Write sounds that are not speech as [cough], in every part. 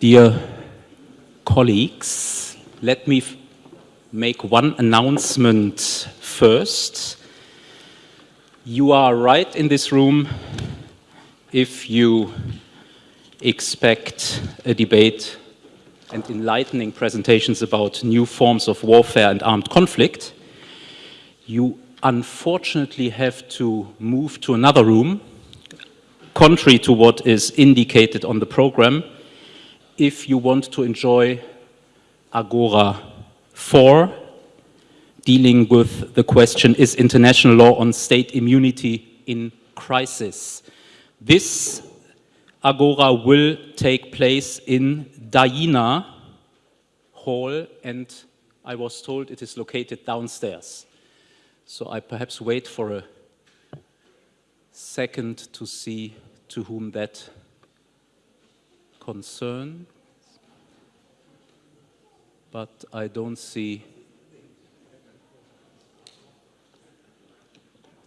Dear colleagues, let me make one announcement first. You are right in this room if you expect a debate and enlightening presentations about new forms of warfare and armed conflict. You unfortunately have to move to another room, contrary to what is indicated on the program, if you want to enjoy Agora 4, dealing with the question, is international law on state immunity in crisis? This Agora will take place in Daina Hall, and I was told it is located downstairs. So I perhaps wait for a second to see to whom that concern, but I don't see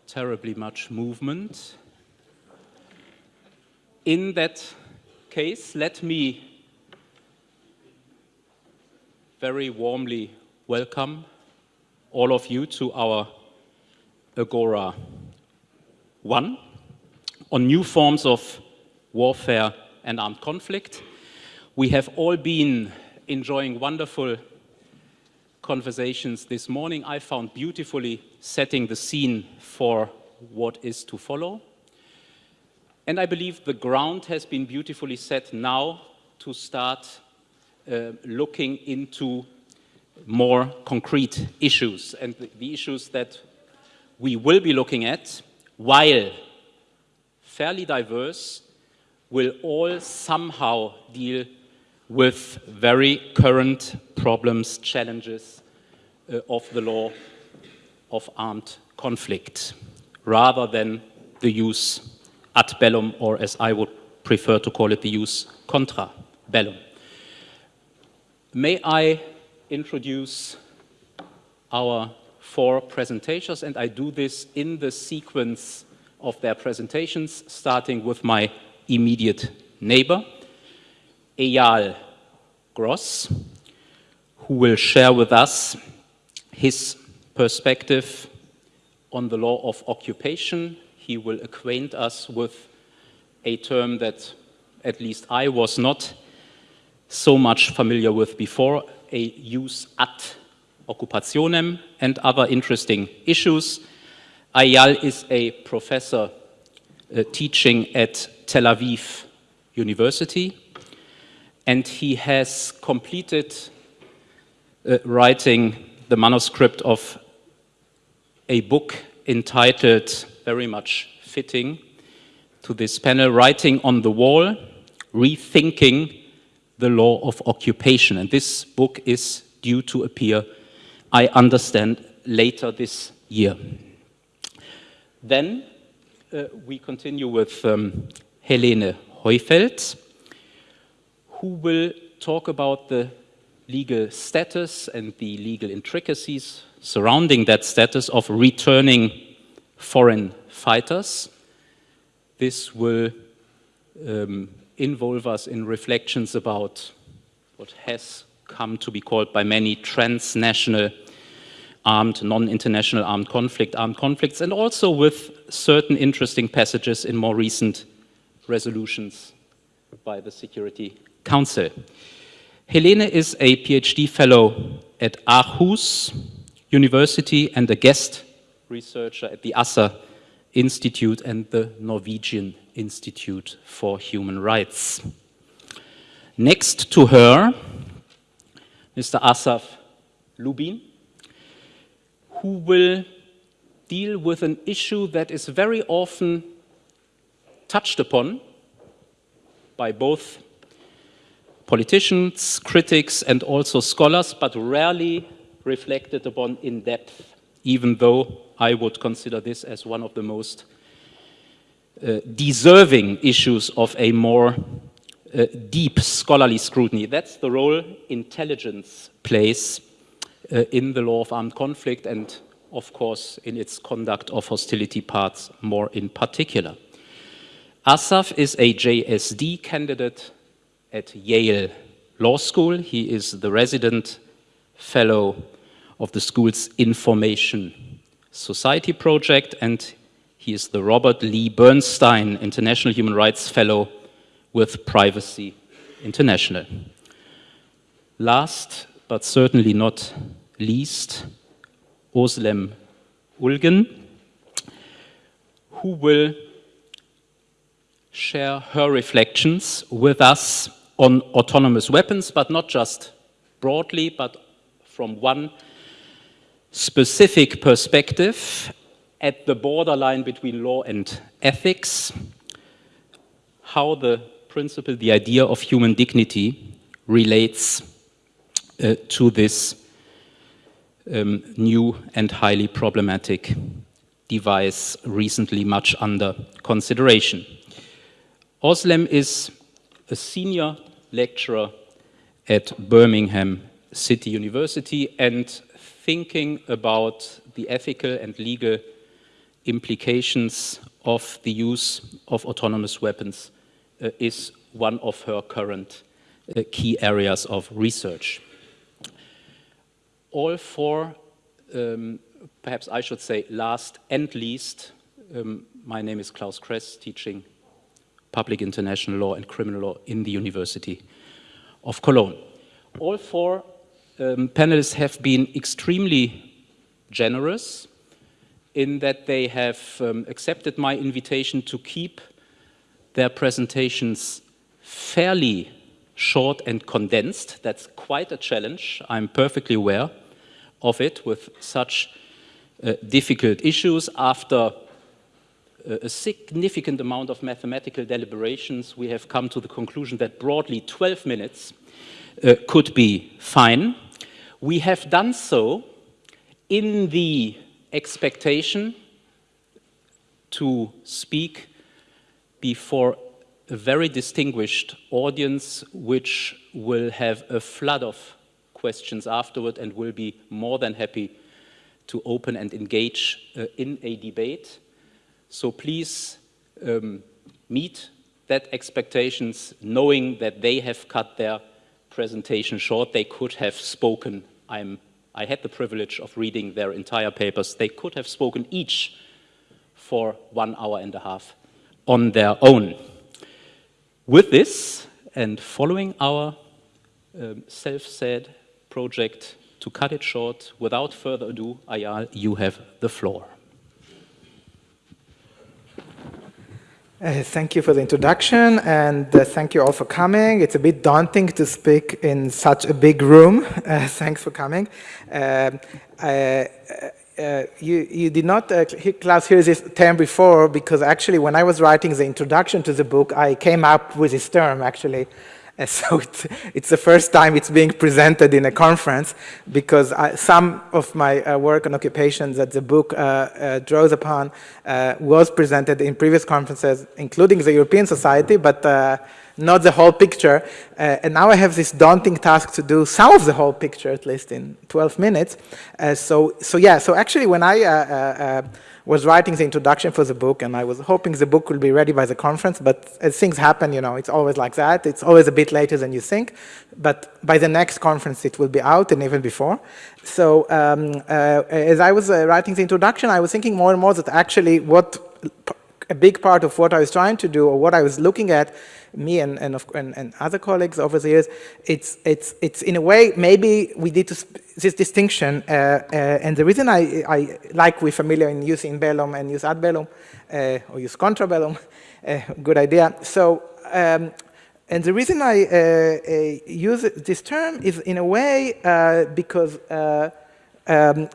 terribly much movement. In that case, let me very warmly welcome all of you to our Agora 1 on new forms of warfare and armed conflict. We have all been enjoying wonderful conversations this morning. I found beautifully setting the scene for what is to follow. And I believe the ground has been beautifully set now to start uh, looking into more concrete issues. And the, the issues that we will be looking at, while fairly diverse, will all somehow deal with very current problems, challenges uh, of the law of armed conflict, rather than the jus ad bellum, or as I would prefer to call it, the jus contra bellum. May I introduce our four presentations, and I do this in the sequence of their presentations, starting with my immediate neighbor, Aeyal Gross, who will share with us his perspective on the law of occupation. He will acquaint us with a term that at least I was not so much familiar with before, a jus ad occupationem and other interesting issues. Aeyal is a professor uh, teaching at Tel Aviv University, and he has completed uh, writing the manuscript of a book entitled, very much fitting to this panel, Writing on the Wall, Rethinking the Law of Occupation. And this book is due to appear, I understand, later this year. Then uh, we continue with um, Helene Heufeld, who will talk about the legal status and the legal intricacies surrounding that status of returning foreign fighters. This will um, involve us in reflections about what has come to be called by many transnational armed, non-international armed conflict, armed conflicts, and also with certain interesting passages in more recent resolutions by the Security Council. Helene is a PhD fellow at Aarhus University and a guest researcher at the Asser Institute and the Norwegian Institute for Human Rights. Next to her, Mr. Asaf Lubin, who will deal with an issue that is very often touched upon by both politicians, critics, and also scholars, but rarely reflected upon in depth, even though I would consider this as one of the most uh, deserving issues of a more uh, deep scholarly scrutiny. That's the role intelligence plays uh, in the law of armed conflict and of course in its conduct of hostility parts more in particular. Asaf is a JSD candidate at Yale Law School. He is the resident fellow of the school's Information Society project, and he is the Robert Lee Bernstein International Human Rights Fellow with Privacy International. Last, but certainly not least, Özlem Ulgen, who will share her reflections with us on autonomous weapons, but not just broadly, but from one specific perspective at the borderline between law and ethics, how the principle, the idea of human dignity relates uh, to this um, new and highly problematic device recently much under consideration. Özlem is a senior lecturer at Birmingham City University and thinking about the ethical and legal implications of the use of autonomous weapons uh, is one of her current uh, key areas of research. All four, um, perhaps I should say last and least, um, my name is Claus Kress, teaching public international law and criminal law in the University of Cologne. All four um, panelists have been extremely generous in that they have um, accepted my invitation to keep their presentations fairly short and condensed. That's quite a challenge. I'm perfectly aware of it with such uh, difficult issues. After a significant amount of mathematical deliberations, we have come to the conclusion that broadly 12 minutes uh, could be fine. We have done so in the expectation to speak before a very distinguished audience which will have a flood of questions afterward and will be more than happy to open and engage uh, in a debate. So please um, meet that expectations knowing that they have cut their presentation short. They could have spoken I'm, I had the privilege of reading their entire papers. They could have spoken each for one hour and a half on their own. With this, and following our um, self-said project to cut it short, without further ado, Aeyal, you have the floor. Uh, thank you for the introduction and uh, thank you all for coming. It's a bit daunting to speak in such a big room. [laughs] Uh, thanks for coming. Um, uh, uh, you, you did not, uh, Claus, hear this term before because actually when I was writing the introduction to the book, I came up with this term actually. Uh, [laughs] so it's, the first time it's being presented in a conference because I, some of my uh, work on occupations that the book uh, uh draws upon uh, was presented in previous conferences, including the European Society, but uh, not the whole picture. and now I have this daunting task to do some of the whole picture, at least in 12 minutes. so, so yeah, so actually when I was writing the introduction for the book and I was hoping the book will be ready by the conference, but as things happen, you know, it's always like that. It's always a bit later than you think, but by the next conference it will be out and even before. So um, uh, as I was uh, writing the introduction, I was thinking more and more that actually what a big part of what I was trying to do or what I was looking at me and, and, and, and, other colleagues over the years, it's, it's, it's in a way, maybe we did this distinction, uh, uh, and the reason I, I like we're familiar in using bellum and jus ad bellum, uh, or jus contra bellum, uh, good idea. So, um, and the reason I uh, uh, use this term is in a way because um,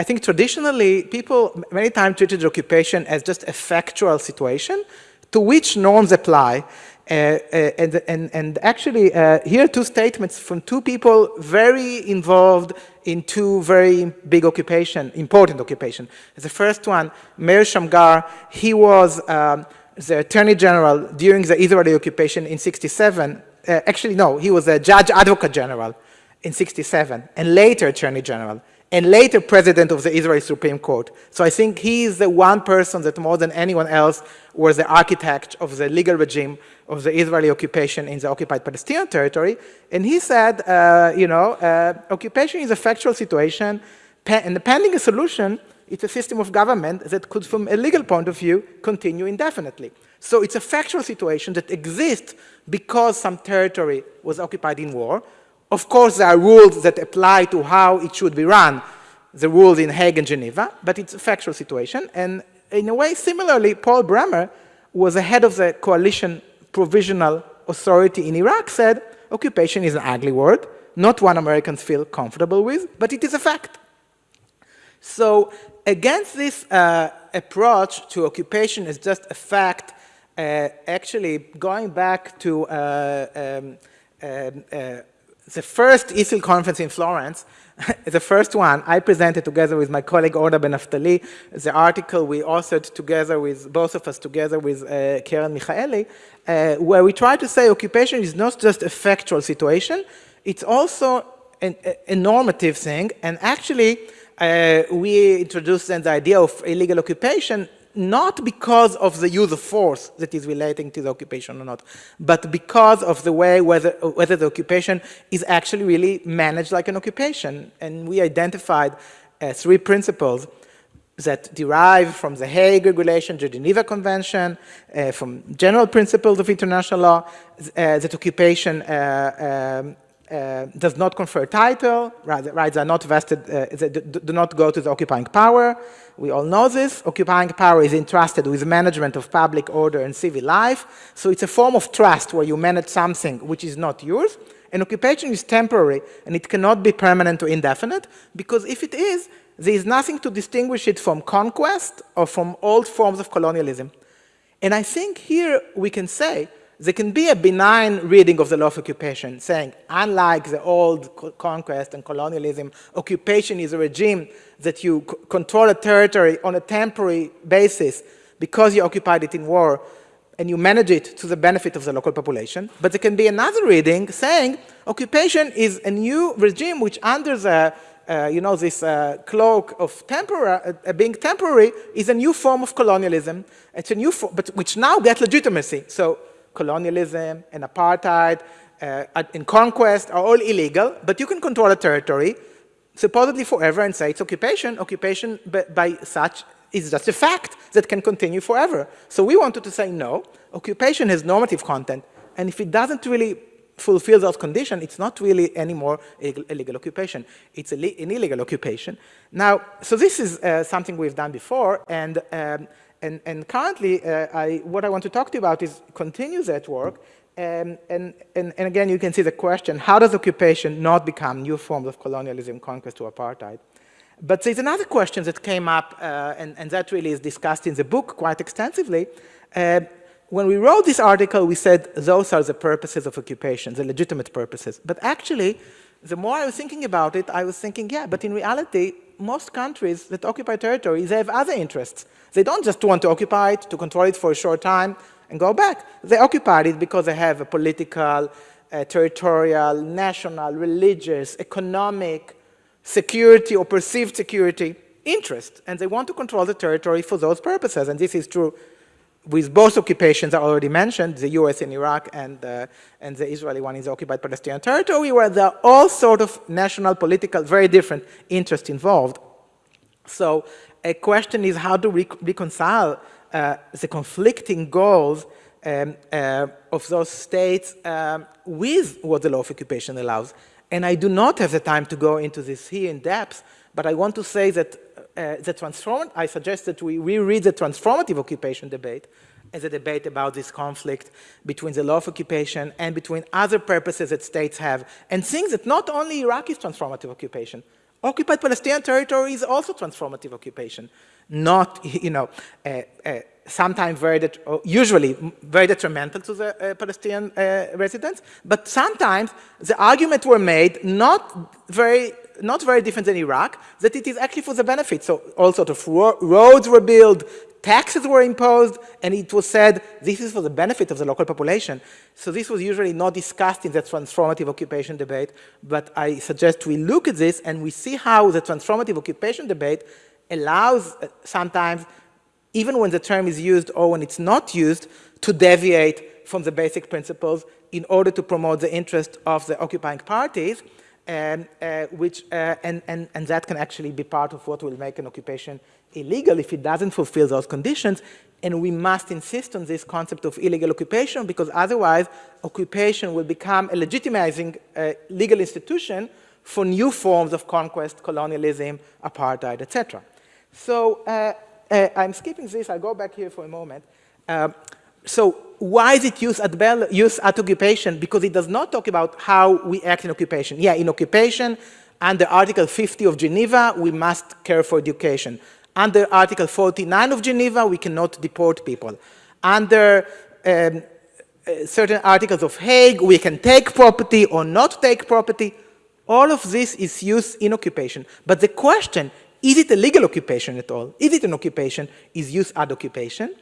I think traditionally people many times treated occupation as just a factual situation to which norms apply uh, uh, and, and, and actually, uh, here are two statements from two people very involved in two very big occupation, important occupation. The first one, Meir Shamgar, he was um, the Attorney General during the Israeli occupation in 67. Uh, actually, no, he was a Judge Advocate General in 67, and later Attorney General and later president of the Israeli Supreme Court. So I think he is the one person that more than anyone else was the architect of the legal regime of the Israeli occupation in the occupied Palestinian territory. And he said, uh, you know, uh, occupation is a factual situation, and pending a solution, it's a system of government that could, from a legal point of view, continue indefinitely. So it's a factual situation that exists because some territory was occupied in war. Of course, there are rules that apply to how it should be run, the rules in Hague and Geneva, but it's a factual situation. And in a way, similarly, Paul Bremer who was the head of the coalition provisional authority in Iraq said, occupation is an ugly word, not one Americans feel comfortable with, but it is a fact. So against this uh, approach to occupation as just a fact, uh, actually going back to uh, um, um uh, the first ESIL conference in Florence, [laughs] the first one, I presented together with my colleague Orna Ben Naftali, the article we authored together with, both of us together with uh, Keren Michaeli, uh, where we try to say occupation is not just a factual situation, it's also an, a, a normative thing, and actually uh, we introduced then the idea of illegal occupation not because of the use of force that is relating to the occupation or not, but because of the way whether, whether the occupation is actually really managed like an occupation. And we identified uh, three principles that derive from the Hague Regulation, the Geneva Convention, uh, from general principles of international law, uh, that occupation uh, um, uh, does not confer title, rights are not vested, uh, do not go to the occupying power. We all know this. Occupying power is entrusted with management of public order and civil life. So it's a form of trust where you manage something which is not yours. And occupation is temporary and it cannot be permanent or indefinite because if it is, there is nothing to distinguish it from conquest or from old forms of colonialism. And I think here we can say there can be a benign reading of the law of occupation, saying, unlike the old conquest and colonialism, occupation is a regime that you control a territory on a temporary basis because you occupied it in war and you manage it to the benefit of the local population. But there can be another reading saying occupation is a new regime which under the uh, you know, this uh, cloak of temporary, uh, being temporary is a new form of colonialism. It's a new, form, but which now gets legitimacy. So colonialism and apartheid uh, and conquest are all illegal, but you can control a territory supposedly forever and say it's occupation. Occupation by, by such is just a fact that can continue forever. So we wanted to say no, occupation has normative content, and if it doesn't really fulfill those conditions, it's not really anymore illegal occupation. It's an illegal occupation. Now, so this is uh, something we've done before, and um, and, and currently, uh, I, what I want to talk to you about is continue that work. Um, and, and, and again, you can see the question, how does occupation not become new forms of colonialism, conquest, or apartheid? But there's another question that came up, uh, and, and, that really is discussed in the book quite extensively. Uh, when we wrote this article, we said those are the purposes of occupation, the legitimate purposes. But actually, the more I was thinking about it, I was thinking, yeah, but in reality, most countries that occupy territory, they have other interests. They don't just want to occupy it, to control it for a short time and go back. They occupy it because they have a political, territorial, national, religious, economic, security or perceived security interest. And they want to control the territory for those purposes. And this is true with both occupations I already mentioned, the US in Iraq and, uh, and the Israeli one in the occupied Palestinian territory, where there are all sort of national, political, very different interests involved. So a question is how to reconcile uh, the conflicting goals um, uh, of those states um, with what the law of occupation allows. And I do not have the time to go into this here in depth, but I want to say that uh, the transform I suggest that we reread the transformative occupation debate as a debate about this conflict between the law of occupation and between other purposes that states have, and think that not only Iraq is transformative occupation, Occupied Palestinian territory is also transformative occupation, not, [laughs] you know, uh, uh, sometimes very, usually very detrimental to the uh, Palestinian uh, residents, but sometimes the arguments were made not very not very different than Iraq, that it is actually for the benefit. So all sorts of ro roads were built, taxes were imposed, and it was said this is for the benefit of the local population. So this was usually not discussed in the transformative occupation debate, but I suggest we look at this and we see how the transformative occupation debate allows uh, sometimes, even when the term is used or when it's not used, to deviate from the basic principles in order to promote the interest of the occupying parties, and, uh, which, uh, and, and, and that can actually be part of what will make an occupation illegal if it doesn't fulfill those conditions. And we must insist on this concept of illegal occupation because otherwise occupation will become a legitimizing uh, legal institution for new forms of conquest, colonialism, apartheid, etc. So uh, uh, I'm skipping this. I'll go back here for a moment. So why is it used at, Bell, jus ad occupation? Because it does not talk about how we act in occupation. Yeah, in occupation, under Article 50 of Geneva, we must care for education. Under Article 49 of Geneva, we cannot deport people. Under um, uh, certain articles of Hague, we can take property or not take property. All of this is used in occupation. But the question, is it a legal occupation at all? Is it an occupation? Is jus ad occupation?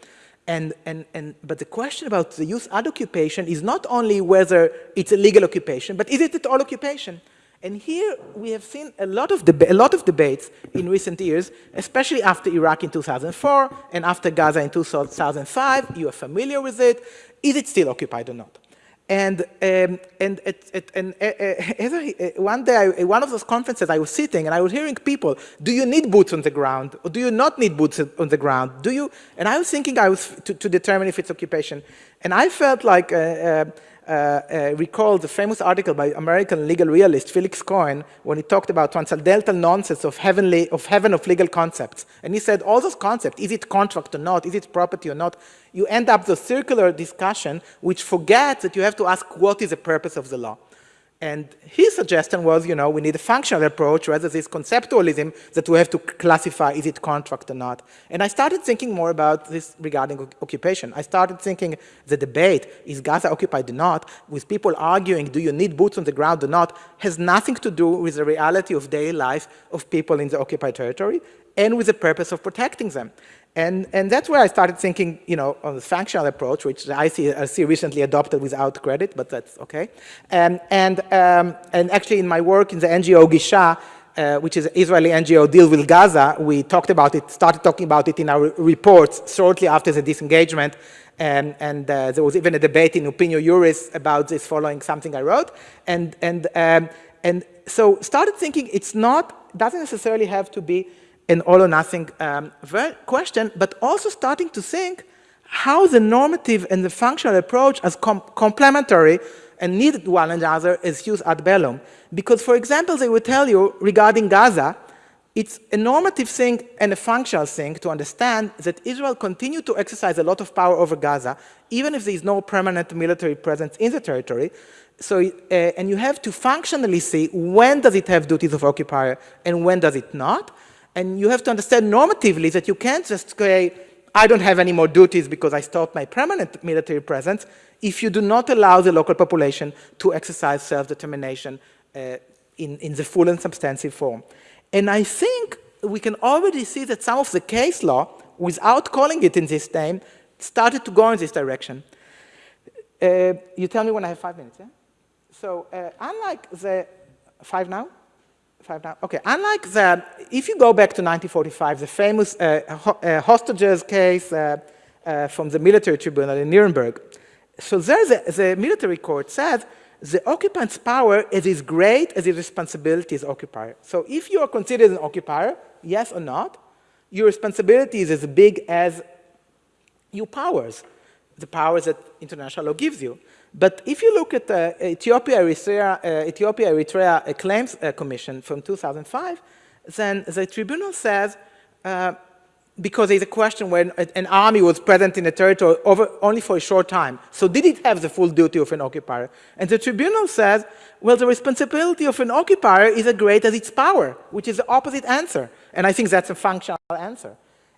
And, and, and, but the question about the jus ad occupation is not only whether it's a legal occupation, but is it at all occupation? And here we have seen a lot of, a lot of debates in recent years, especially after Iraq in 2004 and after Gaza in 2005. You are familiar with it. Is it still occupied or not? And, um, and, it, it, and uh, uh, uh, one day, I, one of those conferences, I was sitting and I was hearing people, do you need boots on the ground or do you not need boots on the ground? Do you? And I was thinking I was to, to determine if it's occupation. And I felt like uh, uh, Uh, uh, recall the famous article by American legal realist Felix Cohen when he talked about transcendental nonsense of, heavenly, of heaven of legal concepts. And he said all those concepts, is it contract or not, is it property or not, you end up the circular discussion which forgets that you have to ask what is the purpose of the law. And his suggestion was, you know, we need a functional approach rather this conceptualism that we have to classify is it contract or not. And I started thinking more about this regarding occupation. I started thinking the debate, is Gaza occupied or not, with people arguing, do you need boots on the ground or not, has nothing to do with the reality of daily life of people in the occupied territory and with the purpose of protecting them. And, and that's where I started thinking, you know, on the functional approach, which I see, I see recently adopted without credit, but that's okay. And, and, um, and actually in my work in the NGO Gisha, uh, which is an Israeli NGO deal with Gaza, we talked about it, started talking about it in our reports shortly after the disengagement. And, and uh, there was even a debate in Opinio Juris about this following something I wrote. And, and, um, and so started thinking it's not, doesn't necessarily have to be an all or nothing um, question, but also starting to think how the normative and the functional approach as com complementary and needed one another is jus ad bellum. Because, for example, they would tell you regarding Gaza, it's a normative thing and a functional thing to understand that Israel continued to exercise a lot of power over Gaza, even if there is no permanent military presence in the territory. So, uh, and you have to functionally see when does it have duties of occupier and when does it not. And you have to understand normatively that you can't just say, I don't have any more duties because I stopped my permanent military presence if you do not allow the local population to exercise self-determination uh, in, in the full and substantive form. And I think we can already see that some of the case law, without calling it in this name, started to go in this direction. Uh, you tell me when I have five minutes, yeah? So uh, unlike the, five now? Five now? Okay, unlike that, if you go back to 1945, the famous uh, ho uh, hostages case uh, uh, from the military tribunal in Nuremberg, so there the, the military court said the occupant's power is as great as his responsibility as occupier. So if you are considered an occupier, yes or not, your responsibility is as big as your powers, the powers that international law gives you. But if you look at the Ethiopia Eritrea, uh, Ethiopia Eritrea uh, Claims uh, Commission from 2005, then the tribunal says, uh, because there's a question when an army was present in a territory over, only for a short time, so did it have the full duty of an occupier? And the tribunal says, well, the responsibility of an occupier is as great as its power, which is the opposite answer. And I think that's a functional answer.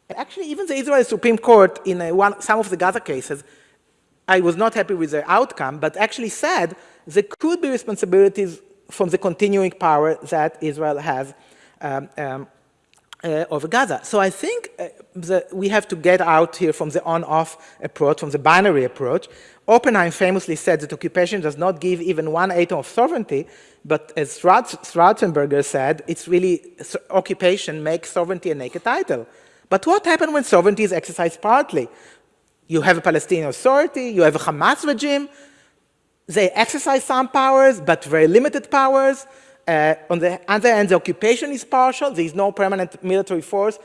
And actually, even the Israeli Supreme Court, in one, some of the Gaza cases, I was not happy with the outcome, but actually said there could be responsibilities from the continuing power that Israel has um, um, uh, over Gaza. So I think uh, we have to get out here from the on-off approach, from the binary approach. Oppenheim famously said that occupation does not give even one atom of sovereignty, but as Schwarzenberger said, it's really occupation makes sovereignty a naked title. But what happens when sovereignty is exercised partly? You have a Palestinian authority, you have a Hamas regime, they exercise some powers, but very limited powers. Uh, on the other hand, the occupation is partial. There is no permanent military force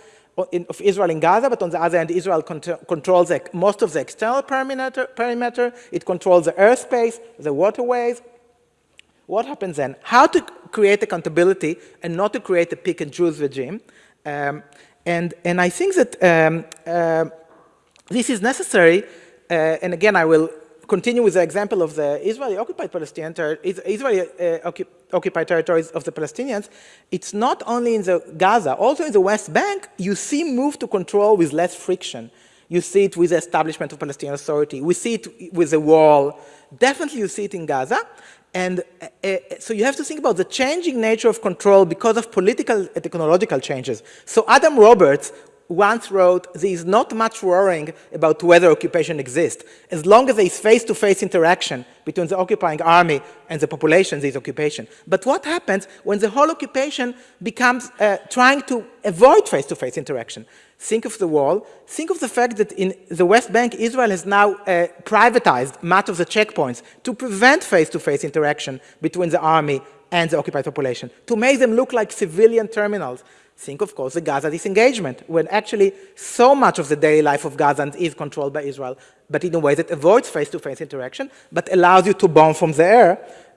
in, of Israel in Gaza, but on the other hand, Israel controls the, most of the external perimeter, perimeter. It controls the airspace, the waterways. What happens then? How to create accountability and not to create a pick and choose regime. Um, and, and I think that um, uh, this is necessary. Uh, and again, I will continue with the example of the Israeli occupied Palestinian Israeli uh, occupied territories of the Palestinians, it's not only in the Gaza, also in the West Bank, you see move to control with less friction. You see it with the establishment of Palestinian Authority. We see it with the wall. Definitely you see it in Gaza. And uh, uh, so you have to think about the changing nature of control because of political and technological changes. So Adam Roberts once wrote, there is not much worrying about whether occupation exists. As long as there is face-to-face -face interaction between the occupying army and the population, there is occupation. But what happens when the whole occupation becomes uh, trying to avoid face-to-face -face interaction? Think of the wall. Think of the fact that in the West Bank, Israel has now uh, privatized much of the checkpoints to prevent face-to-face -face interaction between the army and the occupied population, to make them look like civilian terminals Think, of course, the Gaza disengagement, when actually so much of the daily life of Gazans is controlled by Israel, but in a way that avoids face-to-face -face interaction, but allows you to bomb from the air,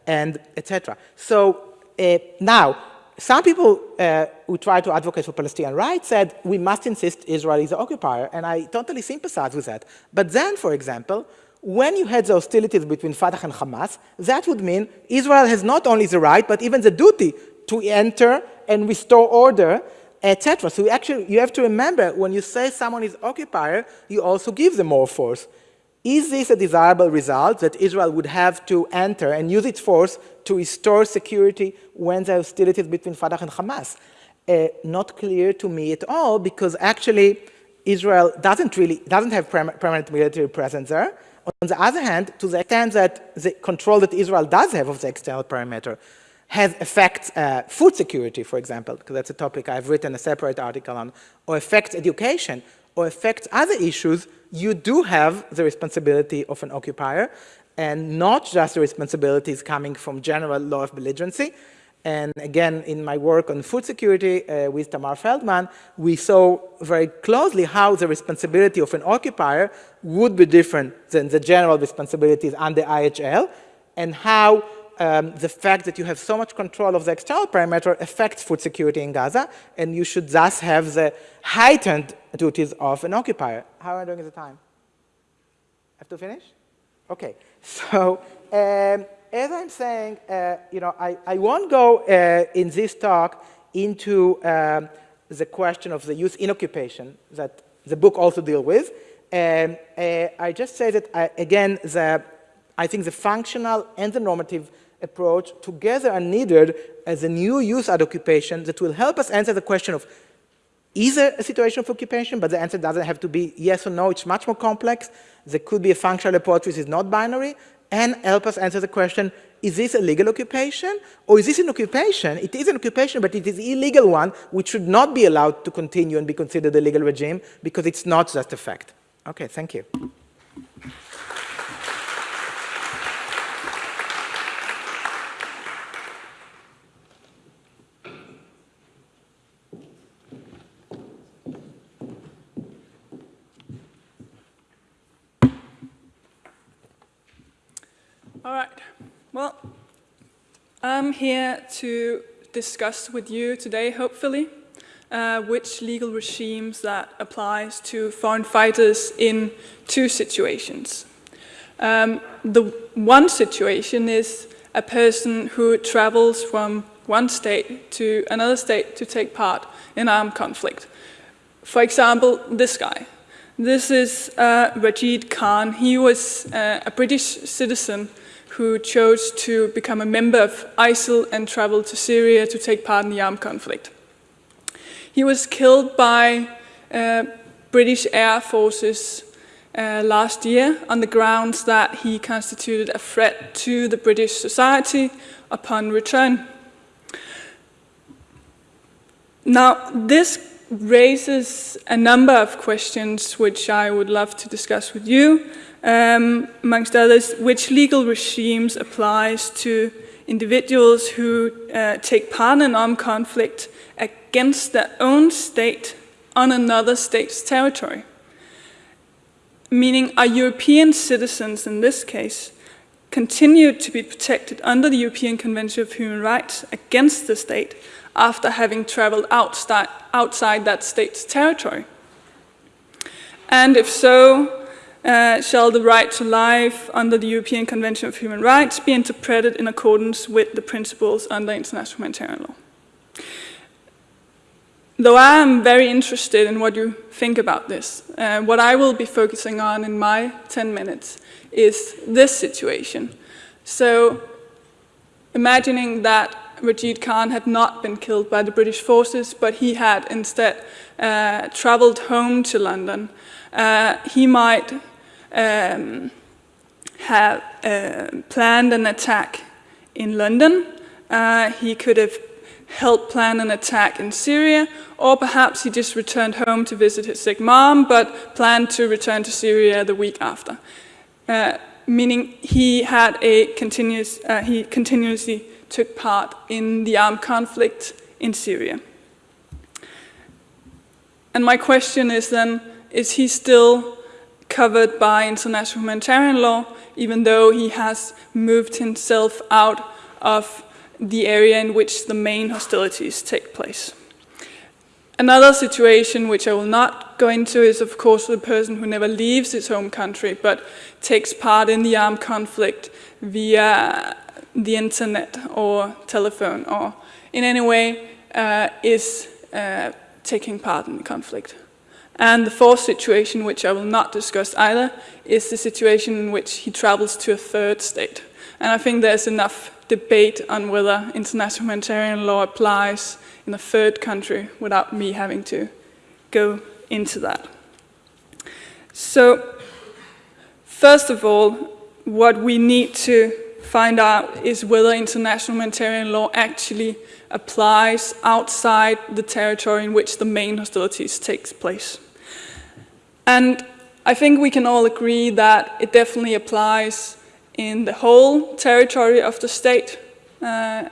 and etc. So uh, now, some people uh, who try to advocate for Palestinian rights said we must insist Israel is the occupier, and I totally sympathize with that. But then, for example, when you had the hostilities between Fatah and Hamas, that would mean Israel has not only the right, but even the duty to enter and restore order, etc. So actually, you have to remember, when you say someone is occupier, you also give them more force. Is this a desirable result that Israel would have to enter and use its force to restore security when the hostilities between Fatah and Hamas? Uh, not clear to me at all, because actually Israel doesn't really, doesn't have permanent military presence there. On the other hand, to the extent that the control that Israel does have of the external perimeter has affects uh, food security, for example, because that's a topic I've written a separate article on, or affects education, or affects other issues, you do have the responsibility of an occupier, and not just the responsibilities coming from general law of belligerency. And again, in my work on food security uh, with Tamar Feldman, we saw very closely how the responsibility of an occupier would be different than the general responsibilities under IHL, and how um, the fact that you have so much control of the external perimeter affects food security in Gaza, and you should thus have the heightened duties of an occupier. How am I doing at the time? Have to finish? Okay. [laughs] So um, as I'm saying, uh, you know, I, I won't go uh, in this talk into um, the question of the youth in occupation that the book also deals with. Um, uh, I just say that, I, uh, again, the, I think the functional and the normative approach together are needed as a new jus ad occupation that will help us answer the question of is there a situation of occupation, but the answer doesn't have to be yes or no, it's much more complex. There could be a functional approach which is not binary, and help us answer the question, is this a legal occupation, or is this an occupation? It is an occupation, but it is illegal one, which should not be allowed to continue and be considered a legal regime, because it's not just a fact. Okay, thank you. All right. Well, I'm here to discuss with you today, hopefully, uh, which legal regimes that applies to foreign fighters in two situations. Um, the one situation is a person who travels from one state to another state to take part in armed conflict. For example, this guy. This is uh, Reyaad Khan. He was uh, a British citizen who chose to become a member of ISIL and travel to Syria to take part in the armed conflict. He was killed by uh, British Air Forces uh, last year on the grounds that he constituted a threat to the British society upon return. Now, this raises a number of questions which I would love to discuss with you. Um, amongst others, which legal regimes applies to individuals who uh, take part in armed conflict against their own state on another state's territory? Meaning, are European citizens in this case continued to be protected under the European Convention of Human Rights against the state after having traveled outside, outside that state's territory? And if so, uh, shall the right to life under the European Convention of Human Rights be interpreted in accordance with the principles under international humanitarian law? Though I am very interested in what you think about this, uh, what I will be focusing on in my 10 minutes is this situation. So, imagining that Reyaad Khan had not been killed by the British forces, but he had instead uh, traveled home to London. Uh, he might um, have uh, planned an attack in London. Uh, he could have helped plan an attack in Syria, or perhaps he just returned home to visit his sick mom, but planned to return to Syria the week after. Uh, meaning he had a continuous, uh, he continuously took part in the armed conflict in Syria. And my question is then, is he still covered by international humanitarian law, even though he has moved himself out of the area in which the main hostilities take place? Another situation, which I will not go into, is of course the person who never leaves his home country but takes part in the armed conflict via the internet or telephone or in any way uh, is uh, taking part in the conflict. And the fourth situation, which I will not discuss either, is the situation in which he travels to a third state. And I think there's enough debate on whether international humanitarian law applies in a third country without me having to go into that. So, first of all, what we need to find out is whether international humanitarian law actually applies outside the territory in which the main hostilities takes place. And I think we can all agree that it definitely applies in the whole territory of the state uh,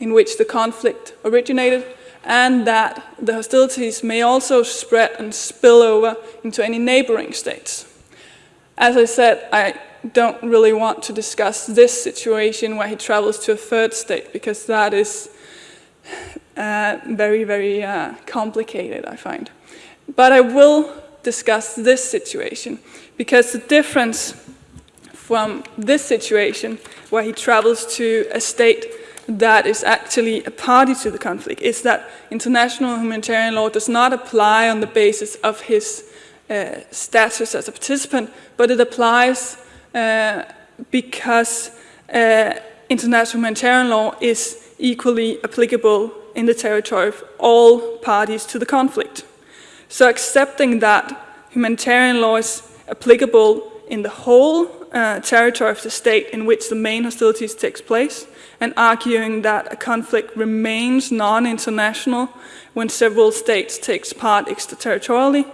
in which the conflict originated, and that the hostilities may also spread and spill over into any neighboring states. As I said, I don't really want to discuss this situation where he travels to a third state because that is uh, very, very uh, complicated, I find. But I will discuss this situation because the difference from this situation where he travels to a state that is actually a party to the conflict is that international humanitarian law does not apply on the basis of his uh, status as a participant, but it applies uh, because uh, international humanitarian law is equally applicable in the territory of all parties to the conflict. So accepting that humanitarian law is applicable in the whole uh, territory of the state in which the main hostilities takes place, and arguing that a conflict remains non-international when several states takes part extraterritorially,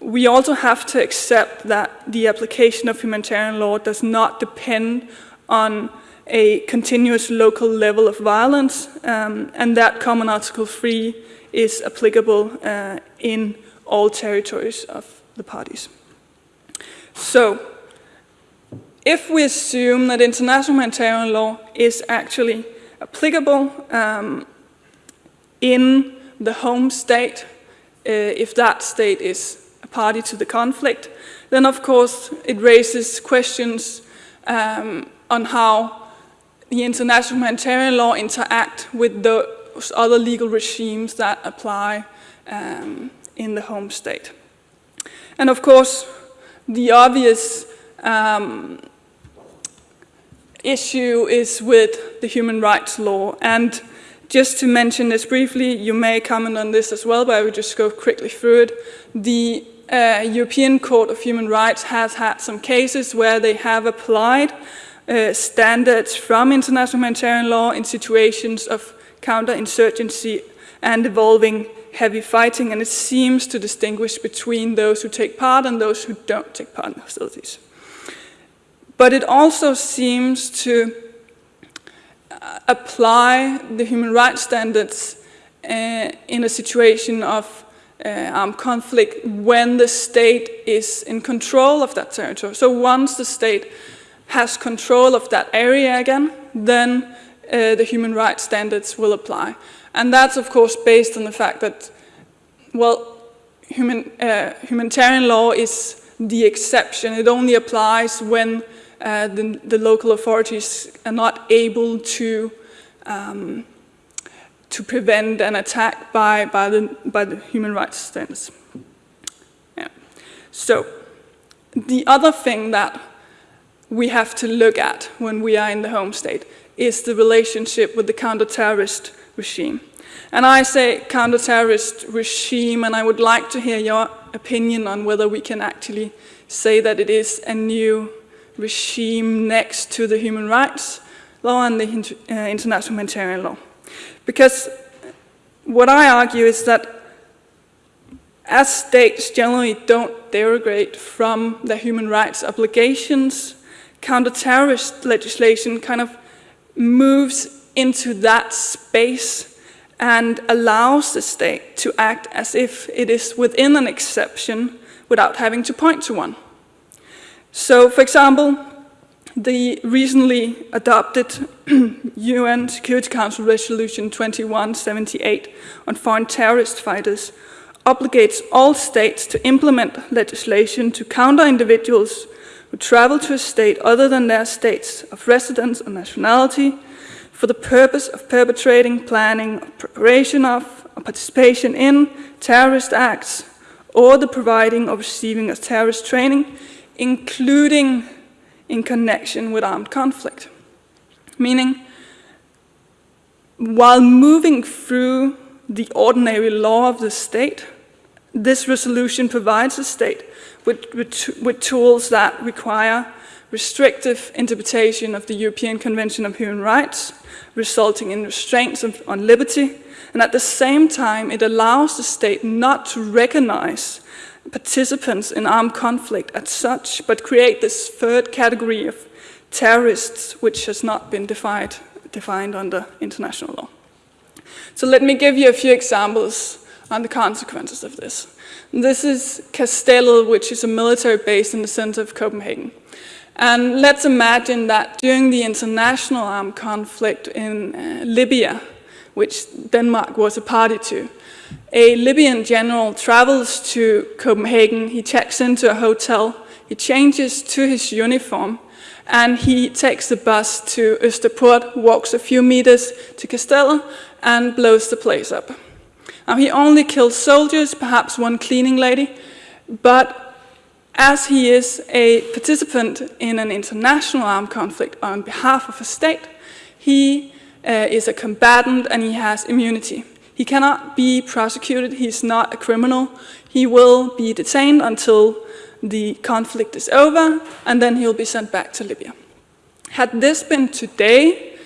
we also have to accept that the application of humanitarian law does not depend on a continuous local level of violence, um, and that Common Article 3 is applicable uh, in all territories of the parties. So, if we assume that international humanitarian law is actually applicable um, in the home state, uh, if that state is a party to the conflict, then of course it raises questions um, on how the international humanitarian law interact with those other legal regimes that apply um, in the home state. And of course, the obvious um, issue is with the human rights law. And just to mention this briefly, you may comment on this as well, but I will just go quickly through it. The uh, European Court of Human Rights has had some cases where they have applied uh, standards from international humanitarian law in situations of counterinsurgency and involving heavy fighting, and it seems to distinguish between those who take part and those who don't take part in hostilities. But it also seems to uh, apply the human rights standards uh, in a situation of uh, armed conflict when the state is in control of that territory. So once the state has control of that area again, then uh, the human rights standards will apply. And that's of course based on the fact that, well, human, uh, humanitarian law is the exception. It only applies when uh, the, the, local authorities are not able to um, to prevent an attack by, by, the, by the human rights standards. Yeah. So the other thing that we have to look at when we are in the home state is the relationship with the counter-terrorist regime. And I say counter-terrorist regime, and I would like to hear your opinion on whether we can actually say that it is a new regime next to the human rights law and the uh, international humanitarian law. Because what I argue is that as states generally don't derogate from their human rights obligations, counter-terrorist legislation kind of moves into that space and allows the state to act as if it is within an exception without having to point to one. So, for example, the recently adopted [clears throat] UN Security Council Resolution 2178 on foreign terrorist fighters obligates all states to implement legislation to counter individuals who travel to a state other than their states of residence or nationality for the purpose of perpetrating, planning, preparation of, or participation in terrorist acts or the providing or receiving of terrorist training including in connection with armed conflict. Meaning, while moving through the ordinary law of the state, this resolution provides the state with, with, with, tools that require restrictive interpretation of the European Convention of Human Rights, resulting in restraints of, on liberty, and at the same time it allows the state not to recognize participants in armed conflict as such, but create this third category of terrorists, which has not been defined, defined under international law. So let me give you a few examples on the consequences of this. This is Kastellet, which is a military base in the center of Copenhagen. And let's imagine that during the international armed conflict in uh, Libya, which Denmark was a party to, a Libyan general travels to Copenhagen, he checks into a hotel, he changes to his uniform, and he takes the bus to Østerport, walks a few meters to Kastellet, and blows the place up. Now, he only kills soldiers, perhaps one cleaning lady, but as he is a participant in an international armed conflict on behalf of a state, he uh, is a combatant and he has immunity. He cannot be prosecuted, he's not a criminal. He will be detained until the conflict is over, and then he'll be sent back to Libya. Had this been today,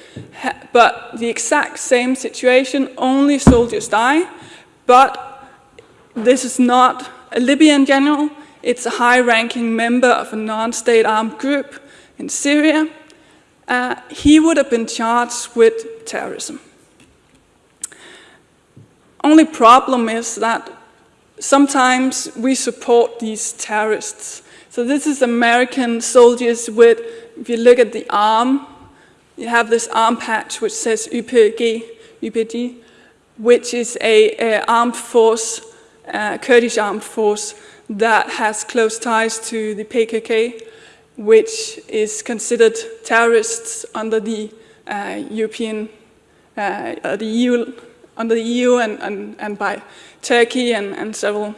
but the exact same situation, only soldiers die, but this is not a Libyan general, it's a high-ranking member of a non-state armed group in Syria, uh, he would have been charged with terrorism. Only problem is that sometimes we support these terrorists. So this is American soldiers with, if you look at the arm, you have this arm patch which says YPG, YPG which is a, a armed force, uh, Kurdish armed force that has close ties to the PKK, which is considered terrorists under the uh, European, uh, the EU under the EU and, and, and by Turkey and, and several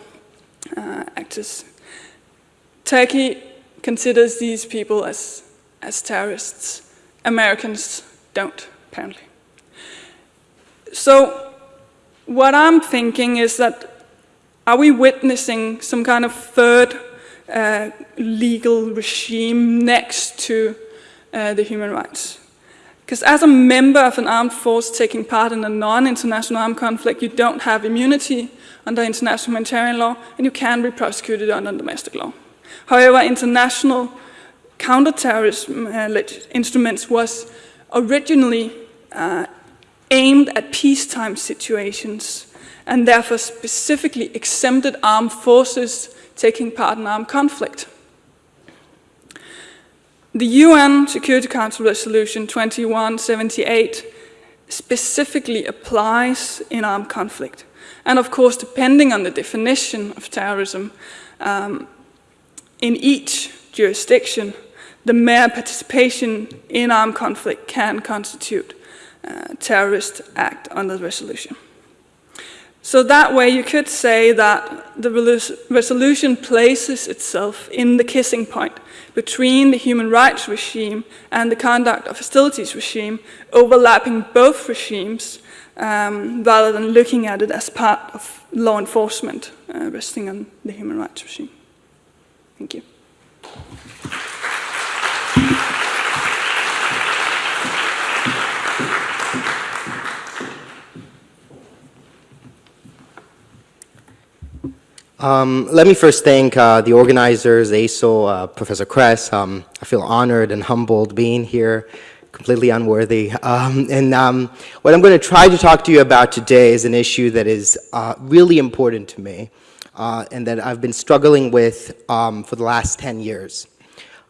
uh, actors. Turkey considers these people as, as terrorists. Americans don't, apparently. So, what I'm thinking is that are we witnessing some kind of third uh, legal regime next to uh, the human rights? Because as a member of an armed force taking part in a non-international armed conflict, you don't have immunity under international humanitarian law, and you can be prosecuted under domestic law. However, international counterterrorism uh, instruments was originally uh, aimed at peacetime situations and therefore specifically exempted armed forces taking part in armed conflict. The UN Security Council Resolution 2178 specifically applies in armed conflict. And of course, depending on the definition of terrorism, um, in each jurisdiction, the mere participation in armed conflict can constitute a terrorist act under the resolution. So that way you could say that the resolution places itself in the kissing point between the human rights regime and the conduct of hostilities regime, overlapping both regimes, um, rather than looking at it as part of law enforcement uh, resting on the human rights regime. Thank you. Um, let me first thank uh, the organizers, ASO, uh, Professor Kress. Um, I feel honored and humbled being here, completely unworthy. Um, and um, what I'm going to try to talk to you about today is an issue that is uh, really important to me uh, and that I've been struggling with um, for the last 10 years.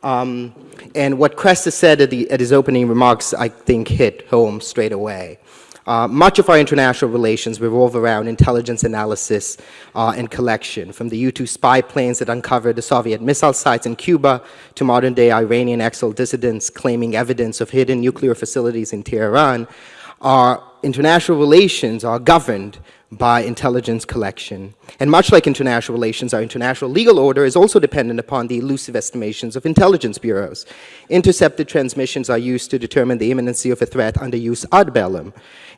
Um, and what Kress has said at, the, at his opening remarks, I think, hit home straight away. Uh, much of our international relations revolve around intelligence analysis uh, and collection, from the U-2 spy planes that uncovered the Soviet missile sites in Cuba to modern-day Iranian exil dissidents claiming evidence of hidden nuclear facilities in Tehran. Our international relations are governed by intelligence collection. And much like international relations, our international legal order is also dependent upon the elusive estimations of intelligence bureaus. Intercepted transmissions are used to determine the imminency of a threat under jus ad bellum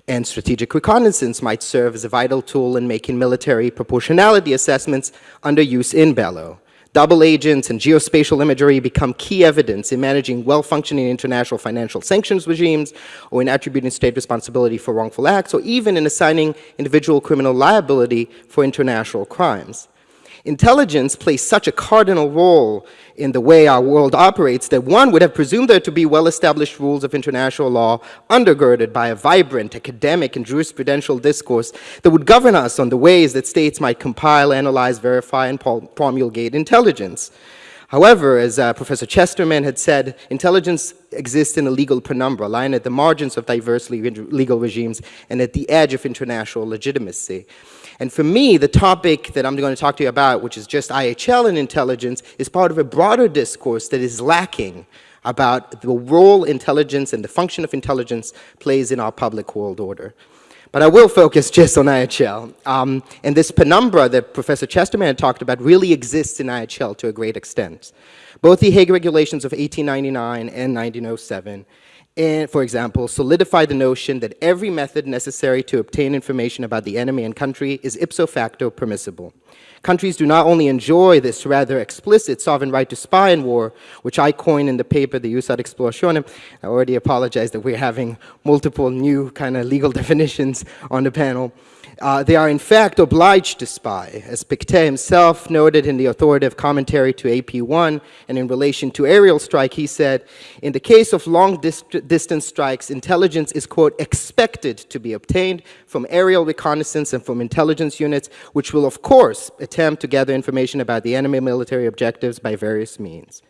and strategic reconnaissance might serve as a vital tool in making military proportionality assessments under jus in bello. Double agents and geospatial imagery become key evidence in managing well-functioning international financial sanctions regimes or in attributing state responsibility for wrongful acts or even in assigning individual criminal liability for international crimes. Intelligence plays such a cardinal role in the way our world operates that one would have presumed there to be well-established rules of international law undergirded by a vibrant academic and jurisprudential discourse that would govern us on the ways that states might compile, analyze, verify, and promulgate intelligence. However, as uh, Professor Chesterman had said, intelligence exists in a legal penumbra, lying at the margins of diverse legal regimes and at the edge of international legitimacy. And for me, the topic that I'm going to talk to you about, which is just IHL and intelligence, is part of a broader discourse that is lacking about the role intelligence and the function of intelligence plays in our public world order. But I will focus [laughs] just on IHL. Um, and this penumbra that Professor Chesterman talked about really exists in IHL to a great extent. Both the Hague regulations of 1899 and 1907 and, for example, solidify the notion that every method necessary to obtain information about the enemy and country is ipso facto permissible. Countries do not only enjoy this rather explicit sovereign right to spy in war, which I coined in the paper, the Jus ad explorationem. I already apologize that we're having multiple new kind of legal [laughs] definitions on the panel. Uh, they are in fact obliged to spy, as Pictet himself noted in the authoritative commentary to AP1, and in relation to aerial strike, he said, in the case of long distance strikes, intelligence is, quote, expected to be obtained from aerial reconnaissance and from intelligence units, which will, of course, attempt to gather information about the enemy military objectives by various means.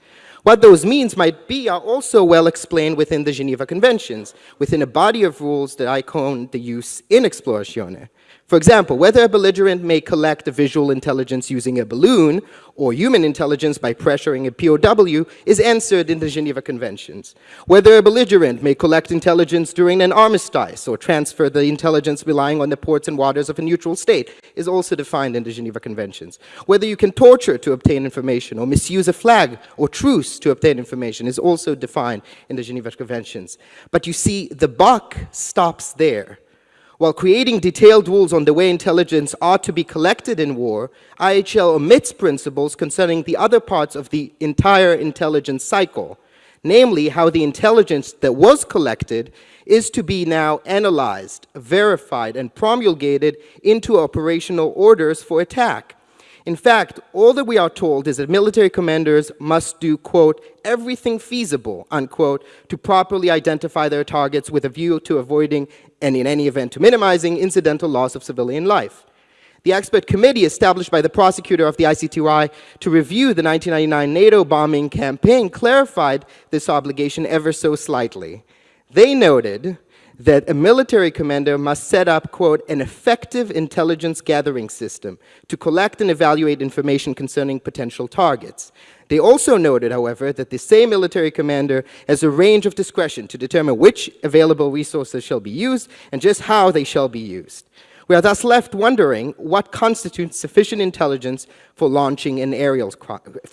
What those means might be are also well explained within the Geneva Conventions, within a body of rules that I call the jus in exploratione. For example, whether a belligerent may collect visual intelligence using a balloon or human intelligence by pressuring a POW is answered in the Geneva Conventions. Whether a belligerent may collect intelligence during an armistice or transfer the intelligence relying on the ports and waters of a neutral state is also defined in the Geneva Conventions. Whether you can torture to obtain information or misuse a flag or truce to obtain information is also defined in the Geneva Conventions. But you see, the buck stops there. While creating detailed rules on the way intelligence ought to be collected in war, IHL omits principles concerning the other parts of the entire intelligence cycle, namely how the intelligence that was collected is to be now analyzed, verified, and promulgated into operational orders for attack. In fact, all that we are told is that military commanders must do, quote, everything feasible, unquote, to properly identify their targets with a view to avoiding, and in any event to minimizing, incidental loss of civilian life. The expert committee established by the prosecutor of the ICTY to review the 1999 NATO bombing campaign clarified this obligation ever so slightly. They noted that a military commander must set up, quote, an effective intelligence gathering system to collect and evaluate information concerning potential targets. They also noted, however, that the same military commander has a range of discretion to determine which available resources shall be used and just how they shall be used. We are thus left wondering what constitutes sufficient intelligence for launching an aerial,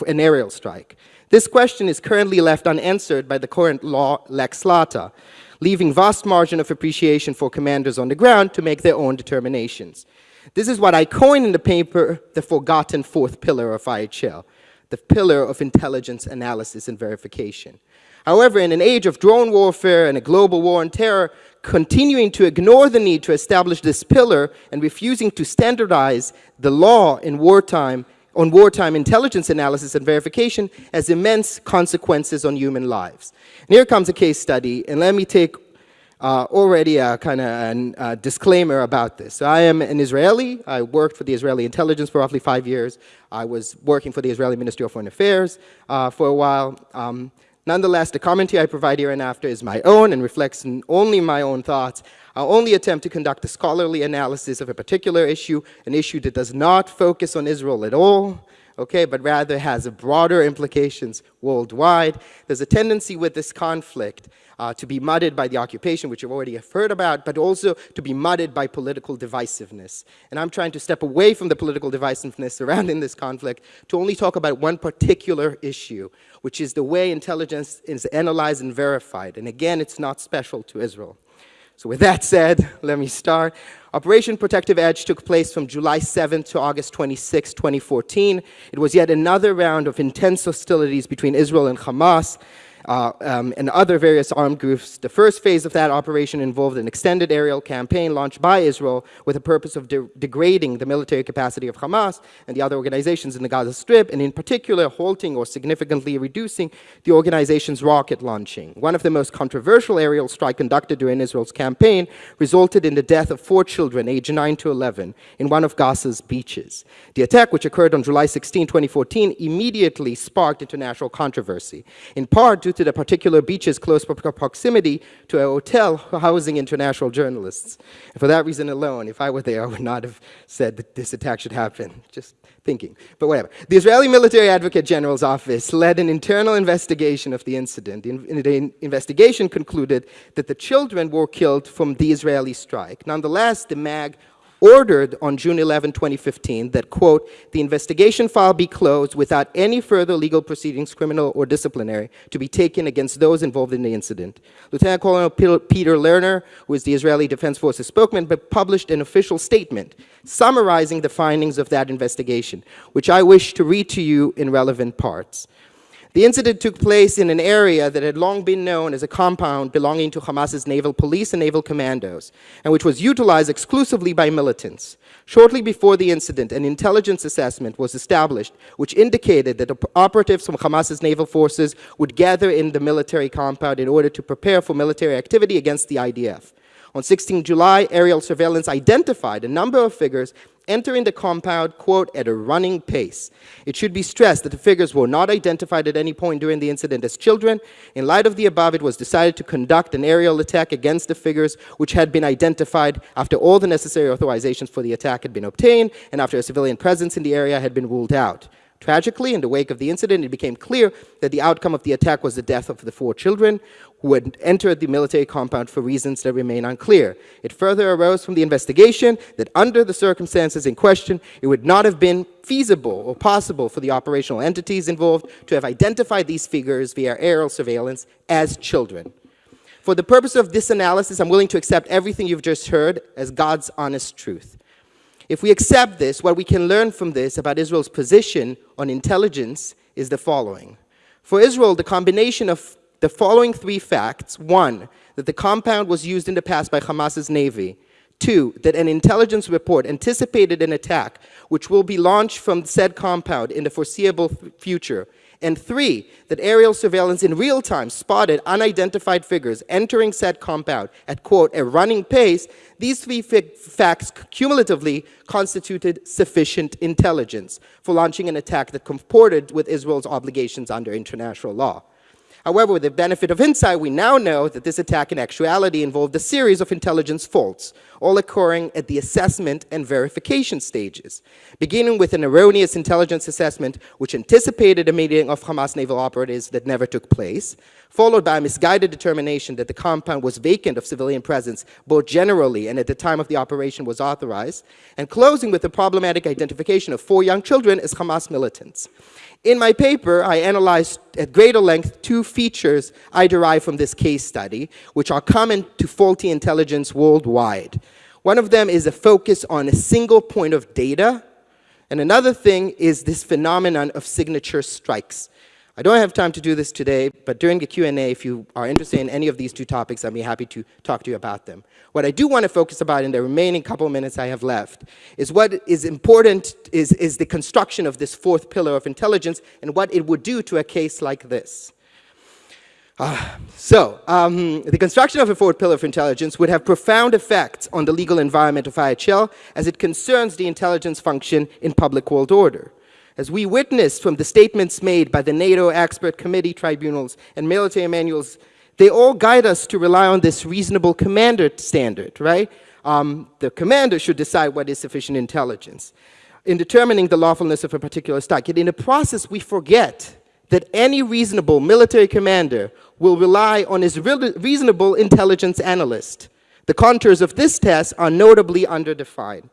an aerial strike. This question is currently left unanswered by the current law Lex Lata, leaving vast margin of appreciation for commanders on the ground to make their own determinations. This is what I coined in the paper the forgotten fourth pillar of IHL, the pillar of intelligence analysis and verification. However, in an age of drone warfare and a global war on terror, continuing to ignore the need to establish this pillar and refusing to standardize the law in wartime on wartime intelligence analysis and verification has immense consequences on human lives. And here comes a case study, and let me take uh, already a kind of a disclaimer about this. So I am an Israeli. I worked for the Israeli intelligence for roughly five years. I was working for the Israeli Ministry of Foreign Affairs uh, for a while. Um, nonetheless, the commentary I provide here and after is my own and reflects only my own thoughts. I'll only attempt to conduct a scholarly analysis of a particular issue, an issue that does not focus on Israel at all, okay, but rather has broader implications worldwide. There's a tendency with this conflict uh, to be muddied by the occupation, which you've already heard about, but also to be muddied by political divisiveness. And I'm trying to step away from the political divisiveness surrounding this conflict to only talk about one particular issue, which is the way intelligence is analyzed and verified. And again, it's not special to Israel. So with that said, let me start. Operation Protective Edge took place from July 7th to August 26, 2014. It was yet another round of intense hostilities between Israel and Hamas uh, um, and other various armed groups. The first phase of that operation involved an extended aerial campaign launched by Israel with the purpose of de degrading the military capacity of Hamas and the other organizations in the Gaza Strip, and in particular halting or significantly reducing the organization's rocket launching. One of the most controversial aerial strikes conducted during Israel's campaign resulted in the death of four children aged 9 to 11 in one of Gaza's beaches. The attack, which occurred on July 16, 2014, immediately sparked international controversy, in part due to the particular beach's close proximity to a hotel housing international journalists. And for that reason alone, if I were there, I would not have said that this attack should happen. Just thinking, but whatever. The Israeli Military Advocate General's office led an internal investigation of the incident. The, the investigation concluded that the children were killed from the Israeli strike. Nonetheless, the MAG ordered on June 11, 2015 that, quote, the investigation file be closed without any further legal proceedings, criminal or disciplinary, to be taken against those involved in the incident. Lieutenant Colonel Peter Lerner, who is the Israeli Defense Forces spokesman, published an official statement summarizing the findings of that investigation, which I wish to read to you in relevant parts. The incident took place in an area that had long been known as a compound belonging to Hamas's naval police and naval commandos, and which was utilized exclusively by militants. Shortly before the incident, an intelligence assessment was established which indicated that operatives from Hamas's naval forces would gather in the military compound in order to prepare for military activity against the IDF. On 16 July, aerial surveillance identified a number of figures entering the compound, quote, at a running pace. It should be stressed that the figures were not identified at any point during the incident as children. In light of the above, it was decided to conduct an aerial attack against the figures which had been identified after all the necessary authorizations for the attack had been obtained and after a civilian presence in the area had been ruled out. Tragically, in the wake of the incident, it became clear that the outcome of the attack was the death of the four children who had entered the military compound for reasons that remain unclear. It further arose from the investigation that under the circumstances in question, it would not have been feasible or possible for the operational entities involved to have identified these figures via aerial surveillance as children. For the purpose of this analysis, I'm willing to accept everything you've just heard as God's honest truth. If we accept this, what we can learn from this about Israel's position on intelligence is the following. For Israel, the combination of the following three facts, one, that the compound was used in the past by Hamas's navy, two, that an intelligence report anticipated an attack which will be launched from said compound in the foreseeable future, and three, that aerial surveillance in real time spotted unidentified figures entering said compound at, quote, a running pace, these three facts cumulatively constituted sufficient intelligence for launching an attack that comported with Israel's obligations under international law. However, with the benefit of insight, we now know that this attack in actuality involved a series of intelligence faults, all occurring at the assessment and verification stages, beginning with an erroneous intelligence assessment which anticipated a meeting of Hamas naval operatives that never took place, followed by a misguided determination that the compound was vacant of civilian presence both generally and at the time of the operation was authorized, and closing with the problematic identification of four young children as Hamas militants. In my paper, I analyzed at greater length two features I derive from this case study, which are common to faulty intelligence worldwide. One of them is a focus on a single point of data, and another thing is this phenomenon of signature strikes. I don't have time to do this today, but during the Q&A, if you are interested in any of these two topics, I'd be happy to talk to you about them. What I do want to focus about in the remaining couple of minutes I have left is what is important is, is the construction of this fourth pillar of intelligence and what it would do to a case like this. Uh, so, um, the construction of a fourth pillar of intelligence would have profound effects on the legal environment of IHL as it concerns the intelligence function in public world order. As we witnessed from the statements made by the NATO expert committee tribunals and military manuals, they all guide us to rely on this reasonable commander standard, right? Um, the commander should decide what is sufficient intelligence in determining the lawfulness of a particular strike. Yet in the process, we forget that any reasonable military commander will rely on his re reasonable intelligence analyst. The contours of this test are notably underdefined.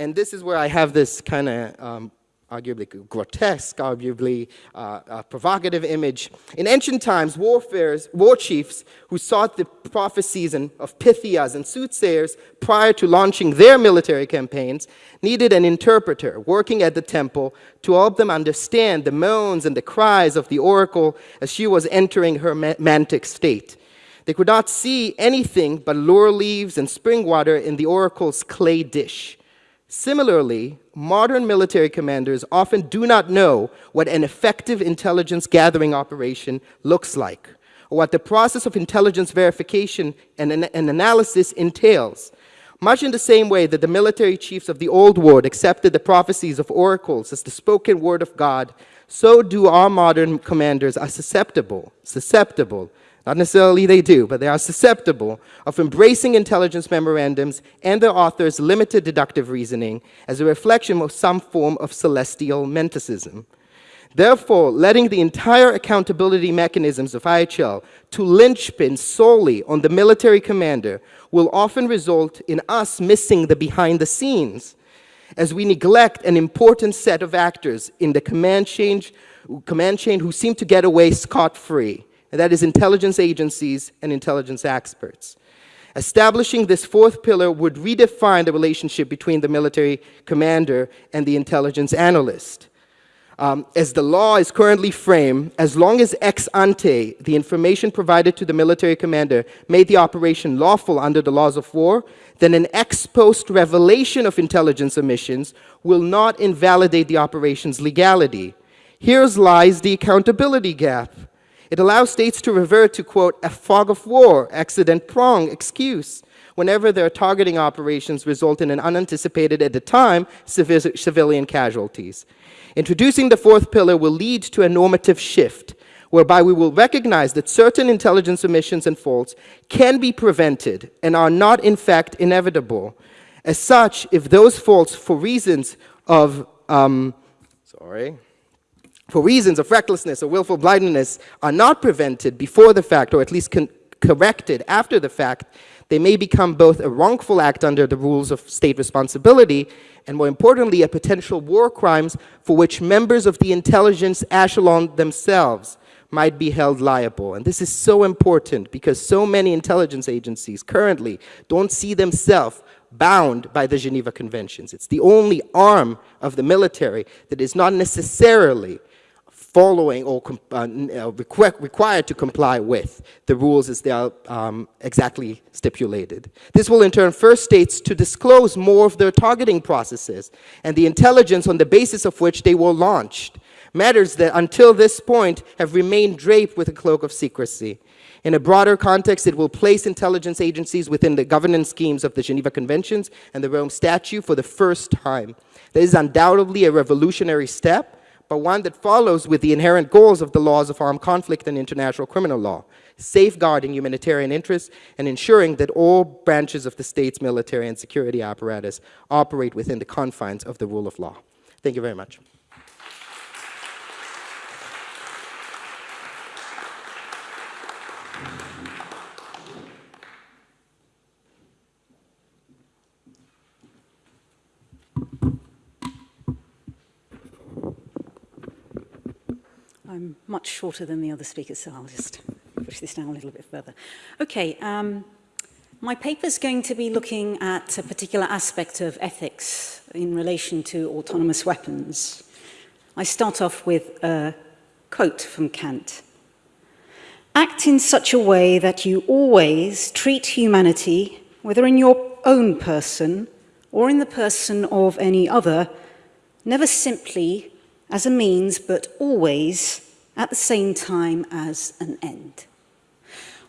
And this is where I have this kind of um, arguably grotesque, arguably uh, uh, provocative image. In ancient times, warfares, war chiefs who sought the prophecies of Pythias and soothsayers prior to launching their military campaigns needed an interpreter working at the temple to help them understand the moans and the cries of the oracle as she was entering her mantic state. They could not see anything but laurel leaves and spring water in the oracle's clay dish. Similarly, modern military commanders often do not know what an effective intelligence gathering operation looks like, or what the process of intelligence verification and, and analysis entails. Much in the same way that the military chiefs of the old world accepted the prophecies of oracles as the spoken word of God, so do our modern commanders are susceptible, susceptible not necessarily they do, but they are susceptible of embracing intelligence memorandums and their authors' limited deductive reasoning as a reflection of some form of celestial menticism. Therefore, letting the entire accountability mechanisms of IHL to linchpin solely on the military commander will often result in us missing the behind the scenes as we neglect an important set of actors in the command chain, command chain who seem to get away scot-free and that is intelligence agencies and intelligence experts. Establishing this fourth pillar would redefine the relationship between the military commander and the intelligence analyst. Um, as the law is currently framed, as long as ex ante the information provided to the military commander made the operation lawful under the laws of war, then an ex post revelation of intelligence omissions will not invalidate the operation's legality. Here lies the accountability gap. It allows states to revert to, quote, a fog of war, accident prong excuse, whenever their targeting operations result in an unanticipated, at the time, civilian casualties. Introducing the fourth pillar will lead to a normative shift whereby we will recognize that certain intelligence omissions and faults can be prevented and are not in fact inevitable. As such, if those faults for reasons of, um, sorry, for reasons of recklessness or willful blindness are not prevented before the fact, or at least corrected after the fact, they may become both a wrongful act under the rules of state responsibility and more importantly, a potential war crimes for which members of the intelligence echelon themselves might be held liable. And this is so important because so many intelligence agencies currently don't see themselves bound by the Geneva Conventions. It's the only arm of the military that is not necessarily following or uh, uh required to comply with the rules as they are um, exactly stipulated. This will in turn force states to disclose more of their targeting processes and the intelligence on the basis of which they were launched, matters that until this point have remained draped with a cloak of secrecy. In a broader context, it will place intelligence agencies within the governance schemes of the Geneva Conventions and the Rome Statute for the first time. This is undoubtedly a revolutionary step, but one that follows with the inherent goals of the laws of armed conflict and international criminal law, safeguarding humanitarian interests and ensuring that all branches of the state's military and security apparatus operate within the confines of the rule of law. Thank you very much. I'm much shorter than the other speakers, so I'll just push this down a little bit further. Okay, um, my paper is going to be looking at a particular aspect of ethics in relation to autonomous weapons. I start off with a quote from Kant. Act in such a way that you always treat humanity, whether in your own person or in the person of any other, never simply as a means, but always at the same time as an end.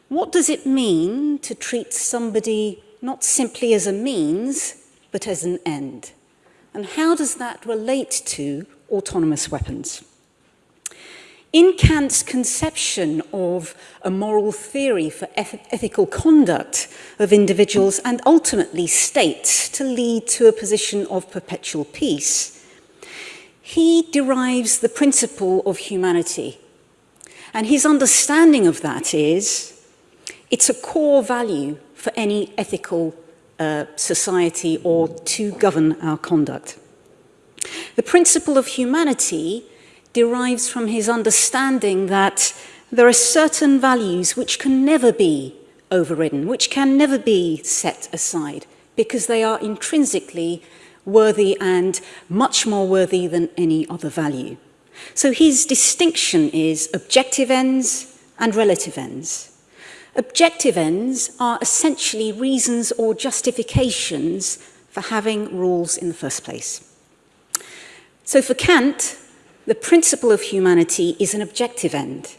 What does it mean to treat somebody not simply as a means, but as an end? And how does that relate to autonomous weapons? In Kant's conception of a moral theory for eth ethical conduct of individuals and ultimately states to lead to a position of perpetual peace, he derives the principle of humanity. And his understanding of that is it's a core value for any ethical uh, society or to govern our conduct. The principle of humanity derives from his understanding that there are certain values which can never be overridden, which can never be set aside, because they are intrinsically worthy and much more worthy than any other value. So his distinction is objective ends and relative ends. Objective ends are essentially reasons or justifications for having rules in the first place. So for Kant, the principle of humanity is an objective end.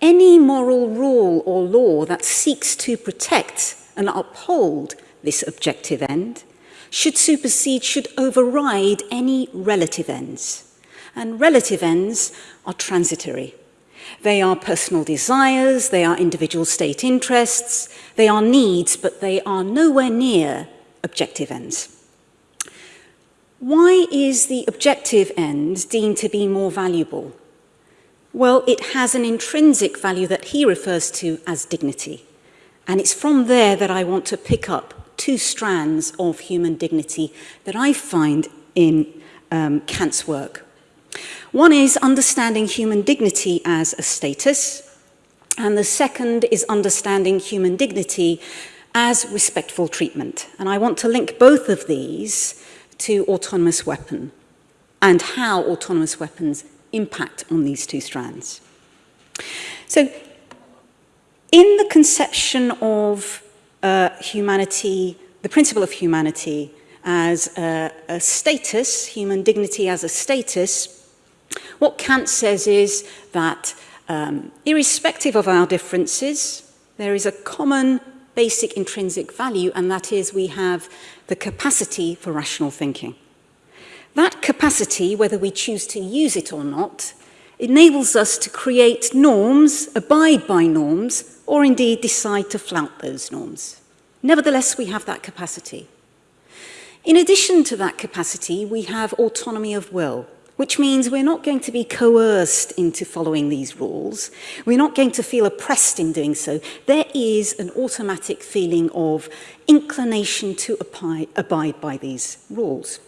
Any moral rule or law that seeks to protect and uphold this objective end should supersede, should override any relative ends. And relative ends are transitory. They are personal desires, they are individual state interests, they are needs, but they are nowhere near objective ends. Why is the objective end deemed to be more valuable? Well, it has an intrinsic value that he refers to as dignity. And it's from there that I want to pick up two strands of human dignity that I find in um, Kant's work. One is understanding human dignity as a status, and the second is understanding human dignity as respectful treatment. And I want to link both of these to autonomous weapon and how autonomous weapons impact on these two strands. So in the conception of uh, humanity, the principle of humanity as a, a status, human dignity as a status, what Kant says is that um, irrespective of our differences, there is a common basic intrinsic value, and that is we have the capacity for rational thinking. That capacity, whether we choose to use it or not, enables us to create norms, abide by norms, or indeed decide to flout those norms. Nevertheless, we have that capacity. In addition to that capacity, we have autonomy of will, which means we're not going to be coerced into following these rules. We're not going to feel oppressed in doing so. There is an automatic feeling of inclination to abide by these rules.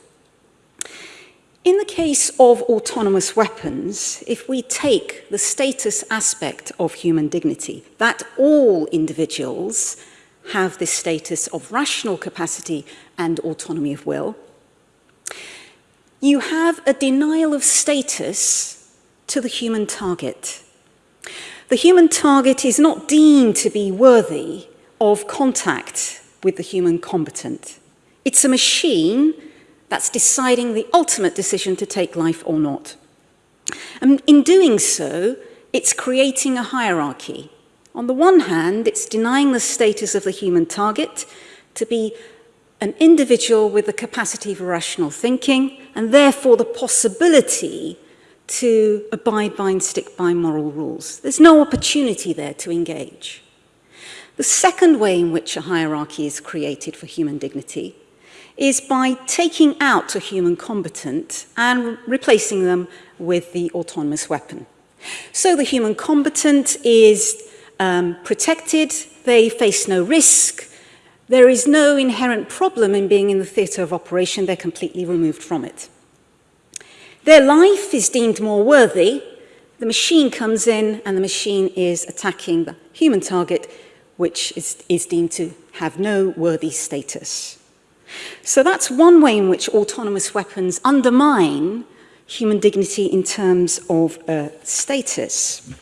In the case of autonomous weapons, if we take the status aspect of human dignity, that all individuals have this status of rational capacity and autonomy of will, you have a denial of status to the human target. The human target is not deemed to be worthy of contact with the human combatant. It's a machine that's deciding the ultimate decision to take life or not. And in doing so, it's creating a hierarchy. On the one hand, it's denying the status of the human target to be an individual with the capacity for rational thinking and therefore the possibility to abide by and stick by moral rules. There's no opportunity there to engage. The second way in which a hierarchy is created for human dignity is by taking out a human combatant and replacing them with the autonomous weapon. So the human combatant is um, protected, they face no risk, there is no inherent problem in being in the theatre of operation, they're completely removed from it. Their life is deemed more worthy, the machine comes in and the machine is attacking the human target, which is, is deemed to have no worthy status. So that's one way in which autonomous weapons undermine human dignity in terms of uh, status.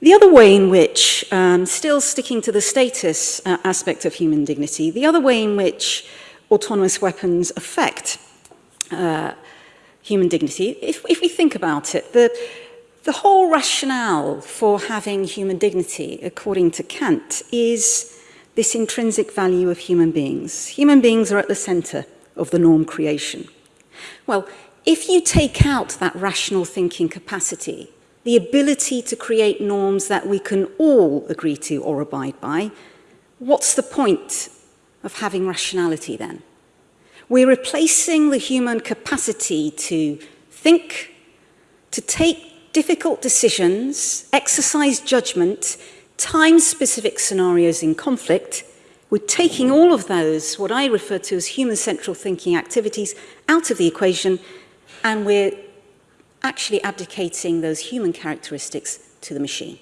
The other way in which, um, still sticking to the status uh, aspect of human dignity, the other way in which autonomous weapons affect uh, human dignity, if, if we think about it, the, the whole rationale for having human dignity, according to Kant, is this intrinsic value of human beings. Human beings are at the center of the norm creation. Well, if you take out that rational thinking capacity, the ability to create norms that we can all agree to or abide by, what's the point of having rationality then? We're replacing the human capacity to think, to take difficult decisions, exercise judgment, time-specific scenarios in conflict, we're taking all of those, what I refer to as human-central thinking activities, out of the equation, and we're actually abdicating those human characteristics to the machine.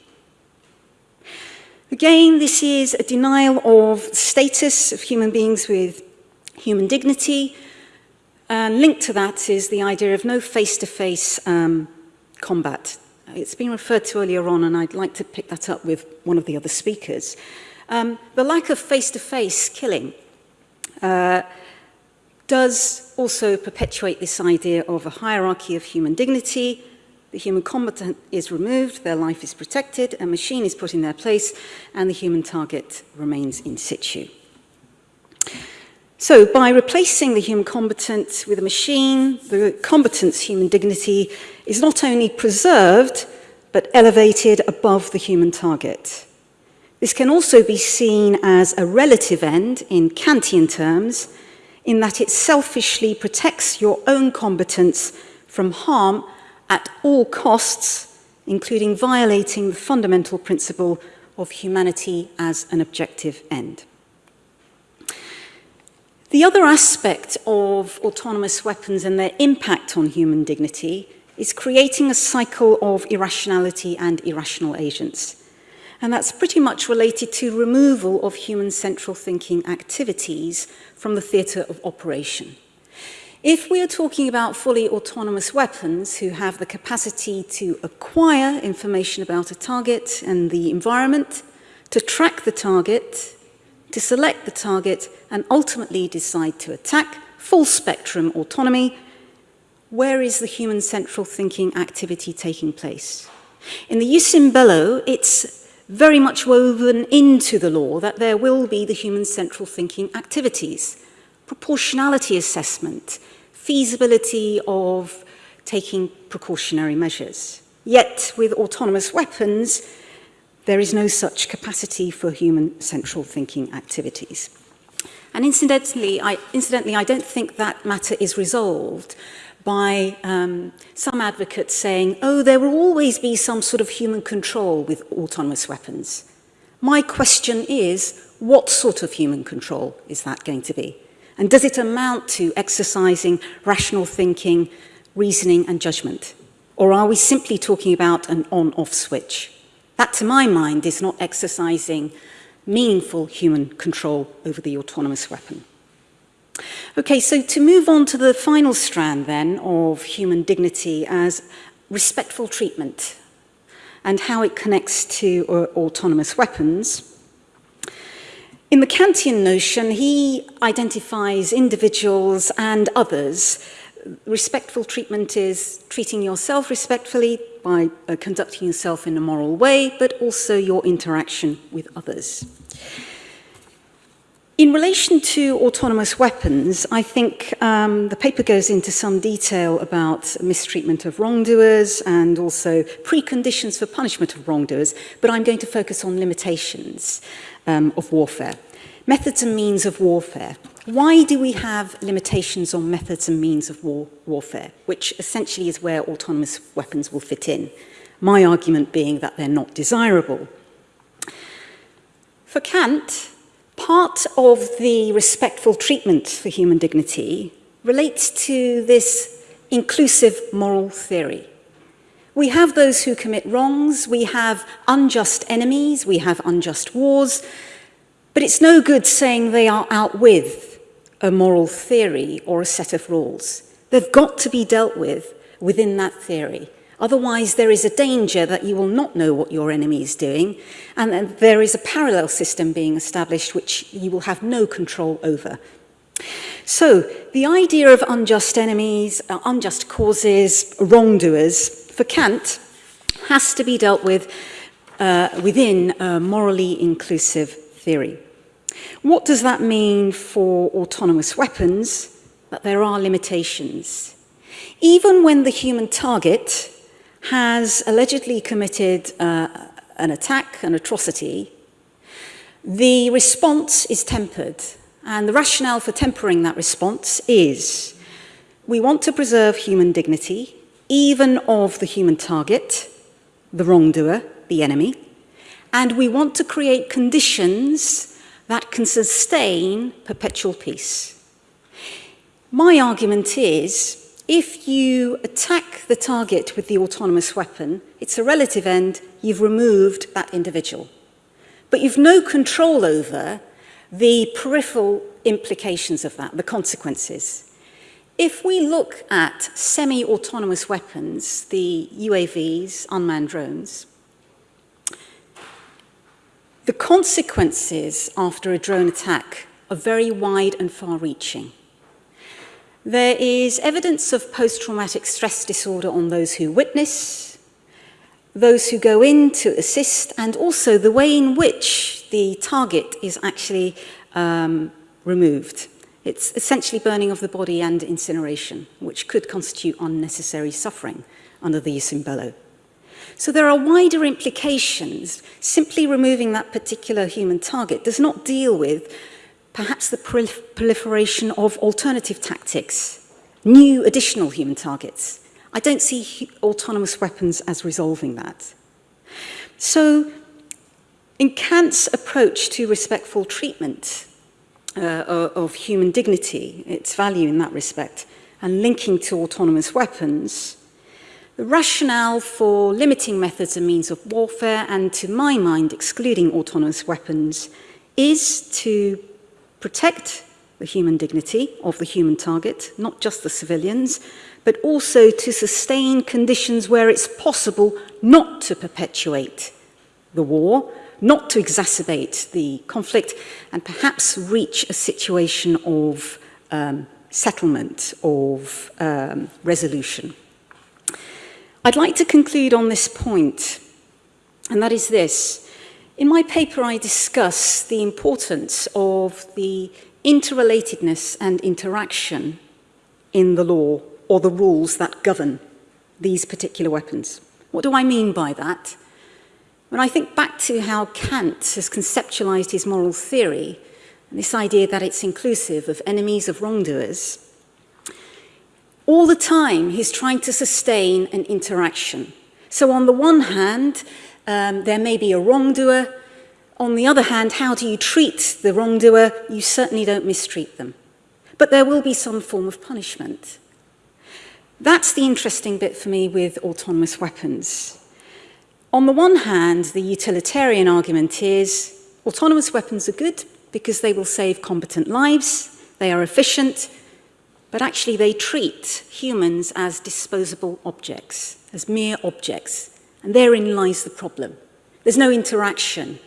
Again, this is a denial of status of human beings with human dignity. And linked to that is the idea of no face-to-face -face, um, combat It's been referred to earlier on, and I'd like to pick that up with one of the other speakers. Um, the lack of face-to-face -face killing uh, does also perpetuate this idea of a hierarchy of human dignity. The human combatant is removed, their life is protected, a machine is put in their place, and the human target remains in situ. So by replacing the human combatant with a machine, the combatant's human dignity is not only preserved, but elevated above the human target. This can also be seen as a relative end in Kantian terms, in that it selfishly protects your own combatants from harm at all costs, including violating the fundamental principle of humanity as an objective end. The other aspect of autonomous weapons and their impact on human dignity is creating a cycle of irrationality and irrational agents. And that's pretty much related to removal of human central thinking activities from the theatre of operation. If we are talking about fully autonomous weapons who have the capacity to acquire information about a target and the environment, to track the target, to select the target and ultimately decide to attack full spectrum autonomy. Where is the human central thinking activity taking place? In the Usimbello, it's very much woven into the law that there will be the human central thinking activities, proportionality assessment, feasibility of taking precautionary measures. Yet with autonomous weapons, there is no such capacity for human central thinking activities. And incidentally, I, incidentally, I don't think that matter is resolved by um, some advocates saying, oh, there will always be some sort of human control with autonomous weapons. My question is, what sort of human control is that going to be? And does it amount to exercising rational thinking, reasoning and judgment? Or are we simply talking about an on-off switch? That, to my mind, is not exercising meaningful human control over the autonomous weapon. Okay, so to move on to the final strand then of human dignity as respectful treatment and how it connects to uh, autonomous weapons. In the Kantian notion, he identifies individuals and others respectful treatment is treating yourself respectfully by uh, conducting yourself in a moral way, but also your interaction with others. In relation to autonomous weapons, I think um, the paper goes into some detail about mistreatment of wrongdoers and also preconditions for punishment of wrongdoers, but I'm going to focus on limitations um, of warfare. Methods and means of warfare. Why do we have limitations on methods and means of war warfare, which essentially is where autonomous weapons will fit in? My argument being that they're not desirable. For Kant, Part of the respectful treatment for human dignity relates to this inclusive moral theory. We have those who commit wrongs, we have unjust enemies, we have unjust wars, but it's no good saying they are out with a moral theory or a set of rules. They've got to be dealt with within that theory. Otherwise, there is a danger that you will not know what your enemy is doing, and there is a parallel system being established which you will have no control over. So, the idea of unjust enemies, uh, unjust causes, wrongdoers, for Kant, has to be dealt with uh, within a morally inclusive theory. What does that mean for autonomous weapons? That there are limitations. Even when the human target has allegedly committed uh, an attack, an atrocity, the response is tempered. And the rationale for tempering that response is we want to preserve human dignity, even of the human target, the wrongdoer, the enemy, and we want to create conditions that can sustain perpetual peace. My argument is, if you attack the target with the autonomous weapon, it's a relative end, you've removed that individual. But you've no control over the peripheral implications of that, the consequences. If we look at semi-autonomous weapons, the UAVs, unmanned drones, the consequences after a drone attack are very wide and far-reaching. There is evidence of post-traumatic stress disorder on those who witness, those who go in to assist, and also the way in which the target is actually um, removed. It's essentially burning of the body and incineration, which could constitute unnecessary suffering under the jus in bello. So there are wider implications. Simply removing that particular human target does not deal with perhaps the proliferation of alternative tactics, new additional human targets. I don't see autonomous weapons as resolving that. So in Kant's approach to respectful treatment uh, of human dignity, its value in that respect, and linking to autonomous weapons, The rationale for limiting methods and means of warfare, and to my mind, excluding autonomous weapons, is to protect the human dignity of the human target, not just the civilians, but also to sustain conditions where it's possible not to perpetuate the war, not to exacerbate the conflict, and perhaps reach a situation of um, settlement, of um, resolution. I'd like to conclude on this point, and that is this. In my paper, I discuss the importance of the interrelatedness and interaction in the law or the rules that govern these particular weapons. What do I mean by that? When I think back to how Kant has conceptualized his moral theory, and this idea that it's inclusive of enemies of wrongdoers, all the time he's trying to sustain an interaction. So on the one hand, um, there may be a wrongdoer. On the other hand, how do you treat the wrongdoer? You certainly don't mistreat them. But there will be some form of punishment. That's the interesting bit for me with autonomous weapons. On the one hand, the utilitarian argument is autonomous weapons are good because they will save competent lives, they are efficient, but actually they treat humans as disposable objects, as mere objects. And therein lies the problem. There's no interaction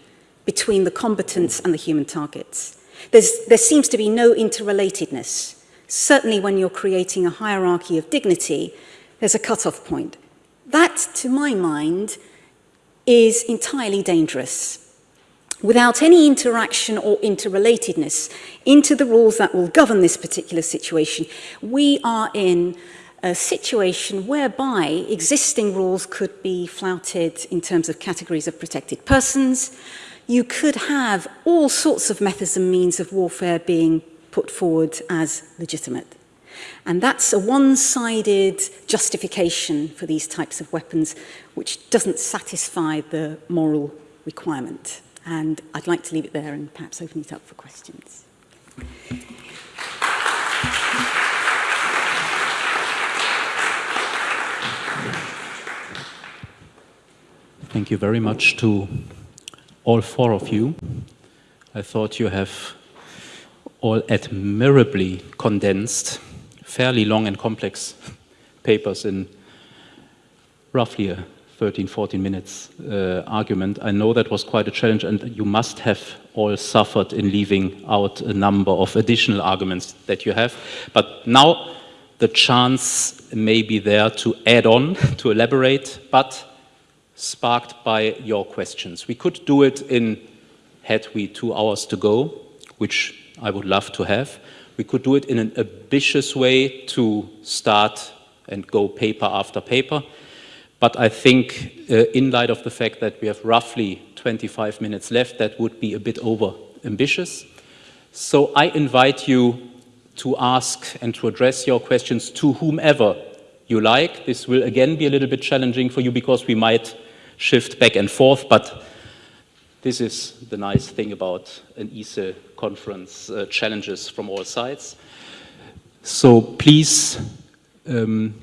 between the combatants and the human targets. There's, there seems to be no interrelatedness. Certainly when you're creating a hierarchy of dignity, there's a cut-off point. That, to my mind, is entirely dangerous. without any interaction or interrelatedness into the rules that will govern this particular situation. We are in a situation whereby existing rules could be flouted in terms of categories of protected persons. You could have all sorts of methods and means of warfare being put forward as legitimate. And that's a one-sided justification for these types of weapons, which doesn't satisfy the moral requirement. And I'd like to leave it there and perhaps open it up for questions. Thank you very much to all four of you. I thought you have all admirably condensed fairly long and complex [laughs] papers in roughly a 13, 14 minutes uh, argument. I know that was quite a challenge and you must have all suffered in leaving out a number of additional arguments that you have. But now the chance may be there to add on, [laughs] to elaborate, but sparked by your questions. We could do it in, had we two hours to go, which I would love to have. We could do it in an ambitious way to start and go paper after paper. But I think uh, in light of the fact that we have roughly 25 minutes left, that would be a bit over ambitious. So I invite you to ask and to address your questions to whomever you like. This will again be a little bit challenging for you because we might shift back and forth, but this is the nice thing about an ESIL conference, uh, challenges from all sides. So please um,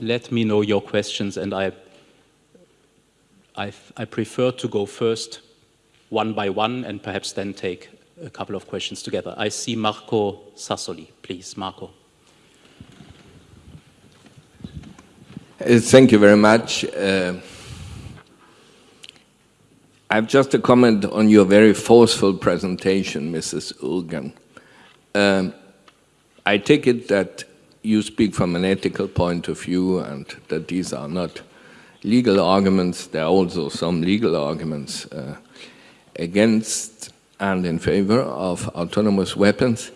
let me know your questions and I, I, I prefer to go first one by one and perhaps then take a couple of questions together. I see Marco Sassoli. Please, Marco. Uh, thank you very much. Uh, I have just a comment on your very forceful presentation, Mrs. Ulgen. Um, I take it that you speak from an ethical point of view and that these are not legal arguments. There are also some legal arguments uh, against and in favor of autonomous weapons.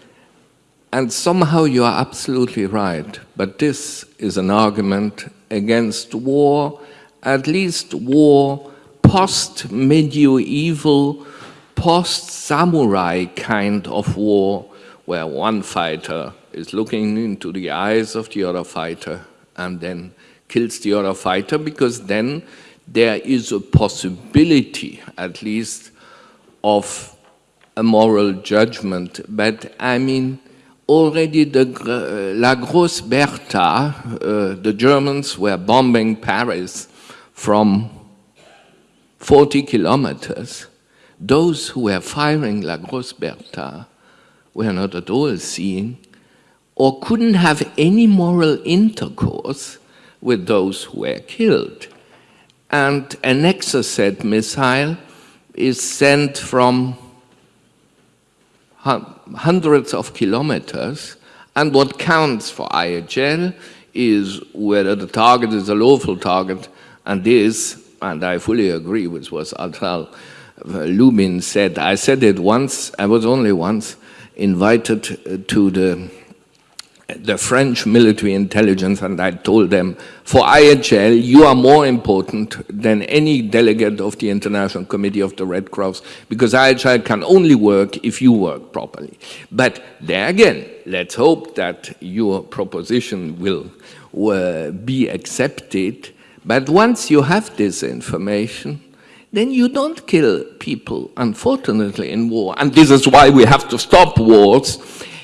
And somehow you are absolutely right, but this is an argument against war, at least war post-medieval, post-samurai kind of war, where one fighter is looking into the eyes of the other fighter and then kills the other fighter, because then there is a possibility, at least, of a moral judgment. But I mean, already the La Grosse Bertha, uh, the Germans were bombing Paris from 40 kilometers. Those who were firing La Grosse Bertha were not at all seeing or couldn't have any moral intercourse with those who were killed. And an Exocet missile is sent from hundreds of kilometers, and what counts for IHL is whether the target is a lawful target, and this and I fully agree with what Asaf Lubin said. I said it once, I was only once invited uh, to the the French military intelligence and I told them, for IHL, you are more important than any delegate of the International Committee of the Red Cross because IHL can only work if you work properly. But there again, let's hope that your proposition will uh, be accepted. But once you have this information, then you don't kill people, unfortunately, in war. And this is why we have to stop wars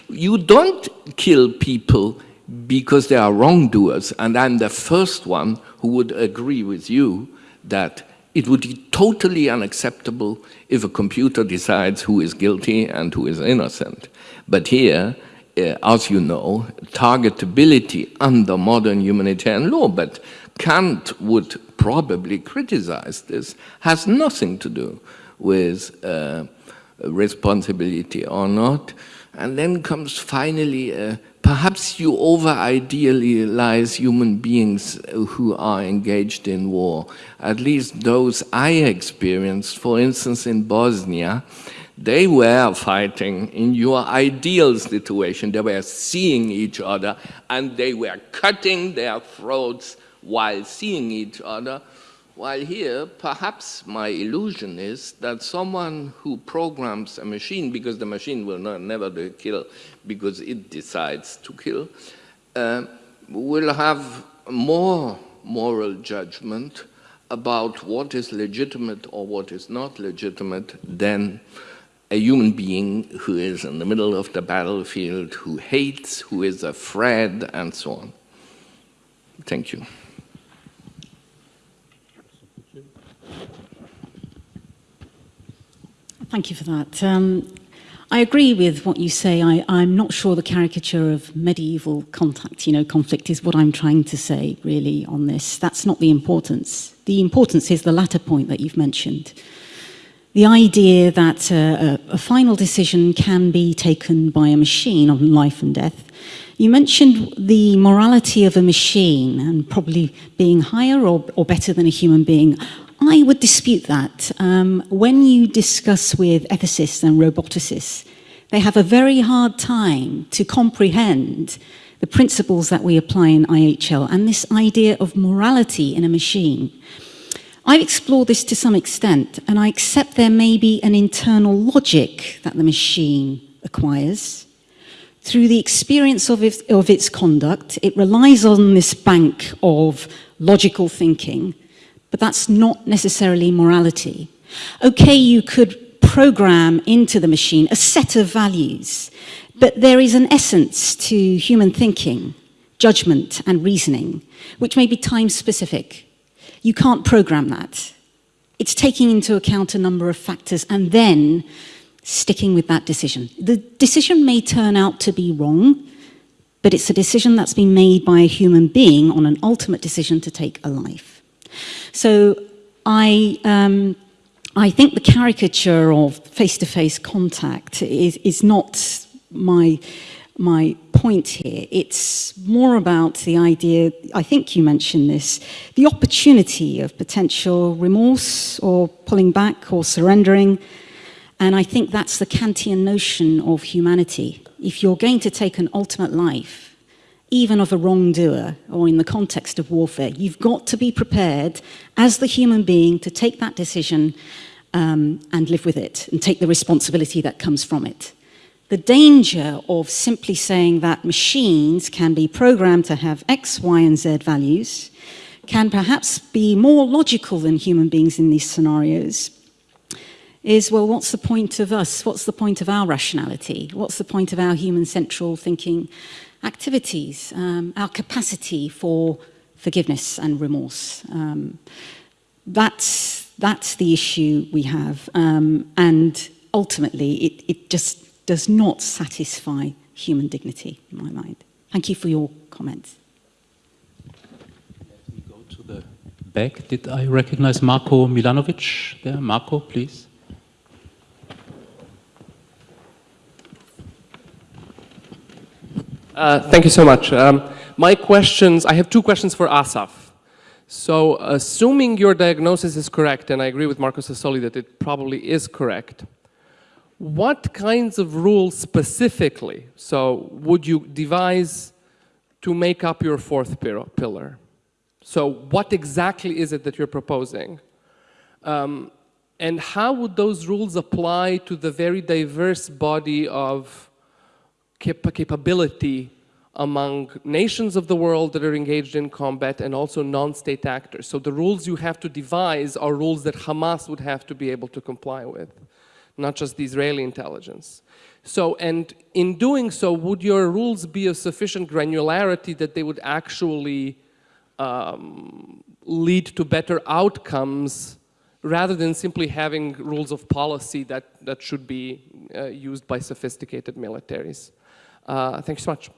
you don't kill people because they are wrongdoers, and I'm the first one who would agree with you that it would be totally unacceptable if a computer decides who is guilty and who is innocent. But here, uh, as you know, targetability under modern humanitarian law, but Kant would probably criticize this, has nothing to do with uh, responsibility or not. And then comes finally, uh, perhaps you over-idealize human beings who are engaged in war. At least those I experienced, for instance, in Bosnia, they were fighting in your ideal situation. They were seeing each other and they were cutting their throats while seeing each other while here, perhaps my illusion is that someone who programs a machine, because the machine will not, never kill because it decides to kill, uh, will have more moral judgment about what is legitimate or what is not legitimate than a human being who is in the middle of the battlefield, who hates, who is afraid, and so on. Thank you. Thank you for that. Um, I agree with what you say. I, I'm not sure the caricature of medieval contact, you know, conflict is what I'm trying to say really on this. That's not the importance. The importance is the latter point that you've mentioned. The idea that uh, a, a final decision can be taken by a machine on life and death. You mentioned the morality of a machine and probably being higher or, or better than a human being. I would dispute that. Um, when you discuss with ethicists and roboticists, they have a very hard time to comprehend the principles that we apply in IHL and this idea of morality in a machine. I've explored this to some extent, and I accept there may be an internal logic that the machine acquires. Through the experience of, of its conduct, it relies on this bank of logical thinking, but that's not necessarily morality. Okay, you could program into the machine a set of values, but there is an essence to human thinking, judgment and reasoning, which may be time specific. You can't program that. It's taking into account a number of factors and then sticking with that decision. The decision may turn out to be wrong, but it's a decision that's been made by a human being on an ultimate decision to take a life. So I, um, I think the caricature of face-to-face -face contact is, is not my, my point here. It's more about the idea, I think you mentioned this, the opportunity of potential remorse or pulling back or surrendering. And I think that's the Kantian notion of humanity. If you're going to take an ultimate life, even of a wrongdoer or in the context of warfare. You've got to be prepared as the human being to take that decision um, and live with it and take the responsibility that comes from it. The danger of simply saying that machines can be programmed to have X, Y, and Z values can perhaps be more logical than human beings in these scenarios is, well, what's the point of us? What's the point of our rationality? What's the point of our human central thinking activities, um, our capacity for forgiveness and remorse. Um, that's, that's the issue we have. Um, and ultimately, it, it just does not satisfy human dignity, in my mind. Thank you for your comments. Let me go to the back. Did I recognize Marko Milanovic there? Marko, please. Uh, thank you so much. Um, my questions, I have two questions for Asaf. So assuming your diagnosis is correct, and I agree with Marco Sassoli that it probably is correct, what kinds of rules specifically, so would you devise to make up your fourth pillar? So what exactly is it that you're proposing? Um, and how would those rules apply to the very diverse body of cap capability among nations of the world that are engaged in combat and also non-state actors. So the rules you have to devise are rules that Hamas would have to be able to comply with, not just the Israeli intelligence. So, and in doing so, would your rules be of sufficient granularity that they would actually um, lead to better outcomes rather than simply having rules of policy that, that should be uh, used by sophisticated militaries? Uh, thanks so much.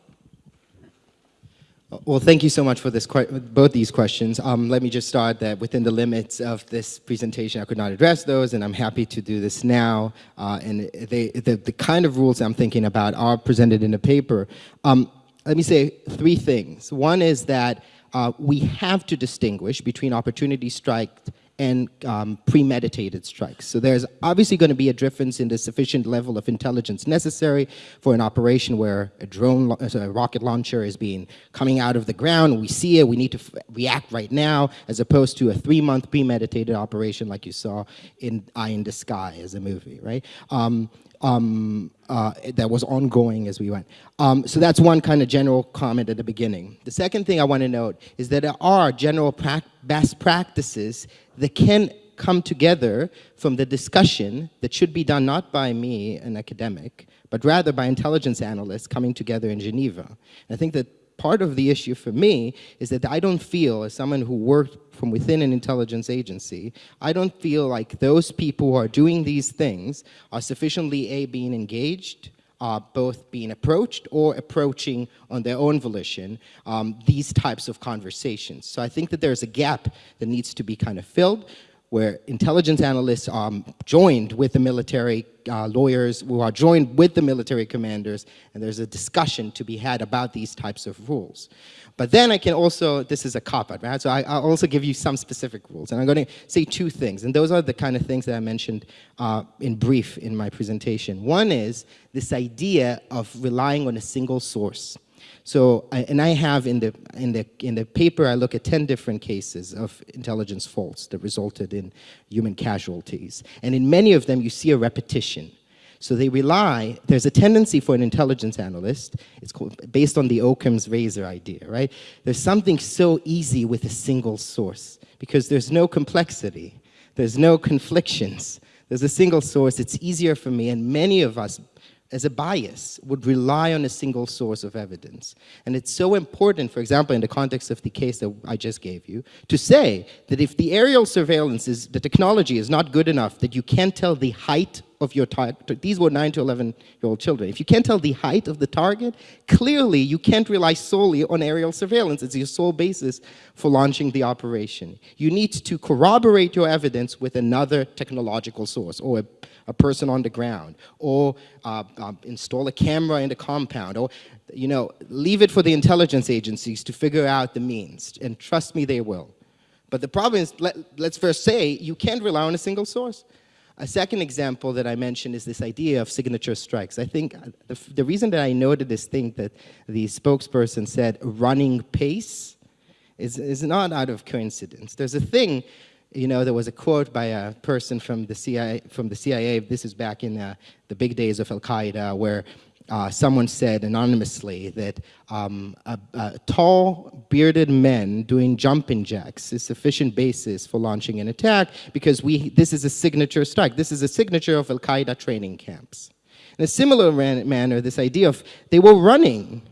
Well, thank you so much for this, both these questions. Um, let me just start that within the limits of this presentation, I could not address those, and I'm happy to do this now. Uh, and they, the, the kind of rules I'm thinking about are presented in the paper. Um, let me say three things. One is that uh, we have to distinguish between opportunity strike and um, premeditated strikes. So there's obviously going to be a difference in the sufficient level of intelligence necessary for an operation where a drone, a rocket launcher is being coming out of the ground, we see it, we need to react right now, as opposed to a three-month premeditated operation like you saw in Eye in the Sky as a movie, right? Um, um, uh, that was ongoing as we went. Um, so that's one kind of general comment at the beginning. The second thing I want to note is that there are general pra best practices that can come together from the discussion that should be done not by me, an academic, but rather by intelligence analysts coming together in Geneva. And I think that part of the issue for me is that I don't feel, as someone who worked from within an intelligence agency, I don't feel like those people who are doing these things are sufficiently, A, being engaged, uh, both being approached or approaching on their own volition um, these types of conversations. So I think that there's a gap that needs to be kind of filled where intelligence analysts are joined with the military uh, lawyers who are joined with the military commanders, and there's a discussion to be had about these types of rules. But then I can also, this is a cop-out, right? So I, will also give you some specific rules, and I'm going to say two things, and those are the kind of things that I mentioned uh, in brief in my presentation. One is this idea of relying on a single source. So, and I have in the, in, the, in the paper, I look at 10 different cases of intelligence faults that resulted in human casualties. And in many of them, you see a repetition. So they rely, there's a tendency for an intelligence analyst, it's called, based on the Occam's razor idea, right? There's something so easy with a single source because there's no complexity, there's no conflictions, there's a single source, it's easier for me, and many of us as a bias, would rely on a single source of evidence. And it's so important, for example, in the context of the case that I just gave you, to say that if the aerial surveillance is, the technology is not good enough that you can't tell the height of your target, these were 9 to 11 year old children, if you can't tell the height of the target, clearly you can't rely solely on aerial surveillance. It's your sole basis for launching the operation. You need to corroborate your evidence with another technological source or a a person on the ground, or uh, uh, install a camera in the compound, or you know, leave it for the intelligence agencies to figure out the means, and trust me, they will. But the problem is, let, let's first say, you can't rely on a single source. A second example that I mentioned is this idea of signature strikes. I think uh, the, the reason that I noted this thing that the spokesperson said, running pace, is, is not out of coincidence. There's a thing you know, there was a quote by a person from the CIA, from the CIA this is back in the, the big days of Al-Qaeda, where uh, someone said anonymously that um, a, a, tall, bearded men doing jumping jacks is sufficient basis for launching an attack because we, this is a signature strike. This is a signature of Al-Qaeda training camps. In a similar manner, this idea of they were running.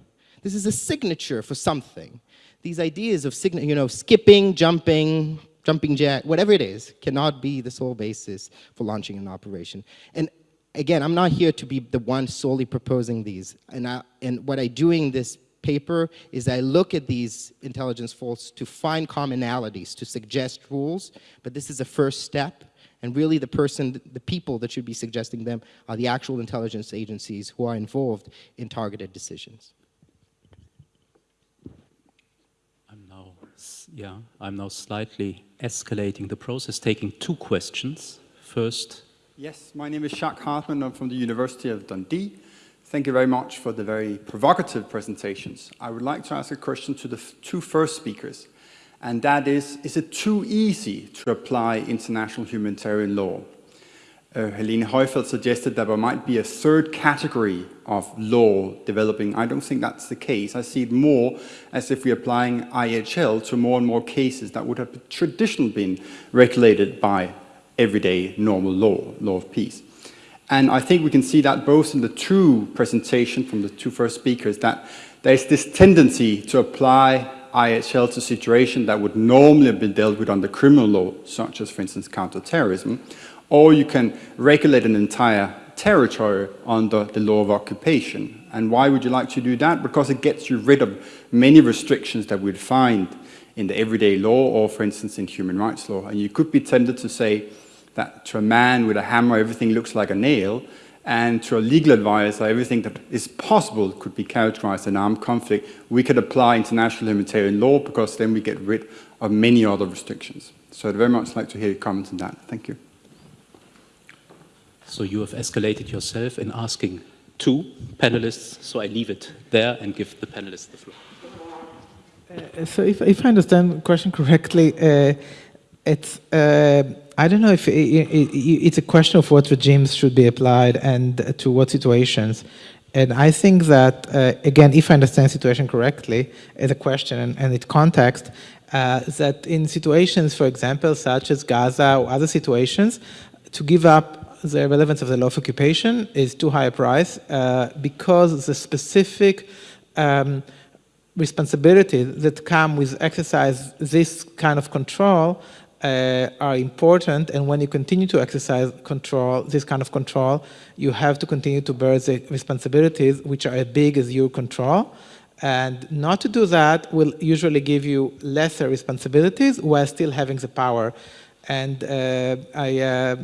This is a signature for something. These ideas of, you know, skipping, jumping, jumping jack, whatever it is, cannot be the sole basis for launching an operation. And again, I'm not here to be the one solely proposing these. And, I, and what I do in this paper is I look at these intelligence faults to find commonalities, to suggest rules, but this is a first step. And really the person, the people that should be suggesting them are the actual intelligence agencies who are involved in targeted decisions. Yeah, I'm now slightly escalating the process, taking two questions. First. Yes, my name is Jacques Hartmann. I'm from the University of Dundee. Thank you very much for the very provocative presentations. I would like to ask a question to the two first speakers, and that is, is it too easy to apply international humanitarian law? Uh, Helene Heufeld suggested that there might be a third category of law developing. I don't think that's the case. I see it more as if we're applying IHL to more and more cases that would have traditionally been regulated by everyday normal law, law of peace. And I think we can see that both in the two presentations from the two first speakers, that there's this tendency to apply IHL to situations that would normally have been dealt with under criminal law, such as, for instance, counterterrorism, or you can regulate an entire territory under the law of occupation. And why would you like to do that? Because it gets you rid of many restrictions that we'd find in the everyday law or, for instance, in human rights law. And you could be tempted to say that to a man with a hammer, everything looks like a nail, and to a legal advisor, everything that is possible could be characterized an armed conflict. We could apply international humanitarian law because then we get rid of many other restrictions. So I'd very much like to hear your comments on that. Thank you. So you have escalated yourself in asking two panelists, so I leave it there and give the panelists the floor. Uh, so if, if I understand the question correctly, uh, it's, uh, I don't know if it, it, it's a question of what regimes should be applied and to what situations. And I think that, uh, again, if I understand the situation correctly, as a question and, and its context, uh, that in situations, for example, such as Gaza or other situations, to give up the relevance of the law of occupation is too high a price uh, because the specific um, responsibilities that come with exercise this kind of control uh, are important and when you continue to exercise control, this kind of control, you have to continue to bear the responsibilities which are as big as your control. And not to do that will usually give you lesser responsibilities while still having the power. And uh, I uh,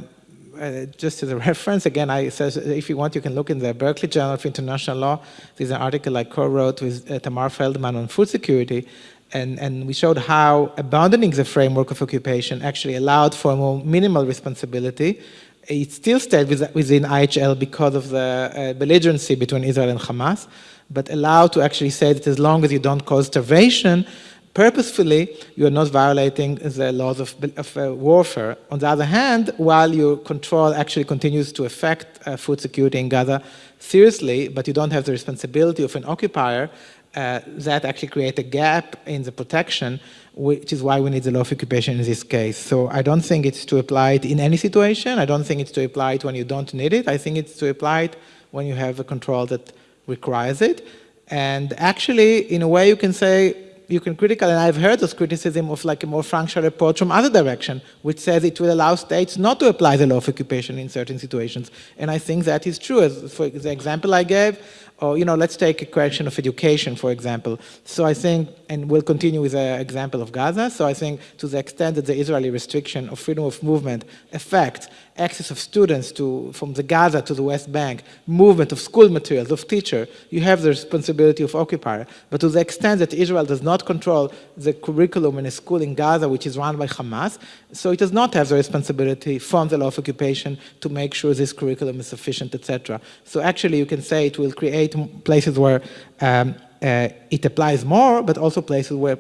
uh, just as a [laughs] reference, again, I says if you want, you can look in the Berkeley Journal of International Law. There's an article I co-wrote with uh, Tamar Feldman on food security, and, and we showed how abandoning the framework of occupation actually allowed for more minimal responsibility. It still stayed within IHL because of the uh, belligerency between Israel and Hamas, but allowed to actually say that as long as you don't cause starvation, purposefully, you are not violating the laws of, of uh, warfare. On the other hand, while your control actually continues to affect uh, food security in Gaza seriously, but you don't have the responsibility of an occupier, uh, that actually creates a gap in the protection, which is why we need the law of occupation in this case. So I don't think it's to apply it in any situation. I don't think it's to apply it when you don't need it. I think it's to apply it when you have a control that requires it. And actually, in a way, you can say you can critical, and I've heard this criticism of like a more functional approach from other direction, which says it will allow states not to apply the law of occupation in certain situations. And I think that is true. As for the example I gave, or, you know, let's take a question of education, for example. So I think, and we'll continue with the example of Gaza. So I think to the extent that the Israeli restriction of freedom of movement affects access of students to, from the Gaza to the West Bank, movement of school materials, of teacher, you have the responsibility of occupier. But to the extent that Israel does not control the curriculum in a school in Gaza, which is run by Hamas, so it does not have the responsibility from the law of occupation to make sure this curriculum is sufficient, etc. So actually you can say it will create places where um, uh, it applies more, but also places where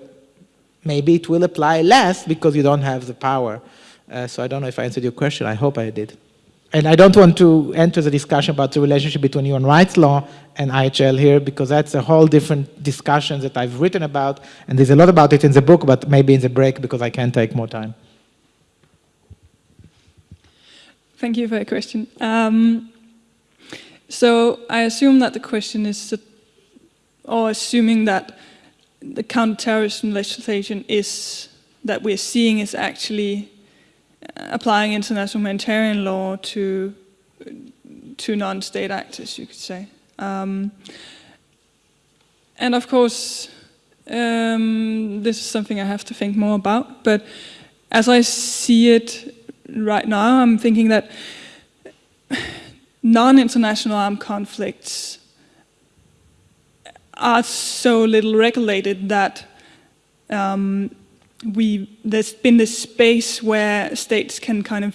maybe it will apply less because you don't have the power. Uh, so I don't know if I answered your question. I hope I did. And I don't want to enter the discussion about the relationship between human rights law and IHL here because that's a whole different discussion that I've written about. And there's a lot about it in the book, but maybe in the break because I can't take more time. Thank you for your question. Um, so I assume that the question is, or assuming that the counterterrorism legislation is, that we're seeing is actually applying international humanitarian law to to non-state actors, you could say. Um, and of course, um, this is something I have to think more about. But as I see it right now, I'm thinking that non-international armed conflicts are so little regulated that um, we there's been this space where states can kind of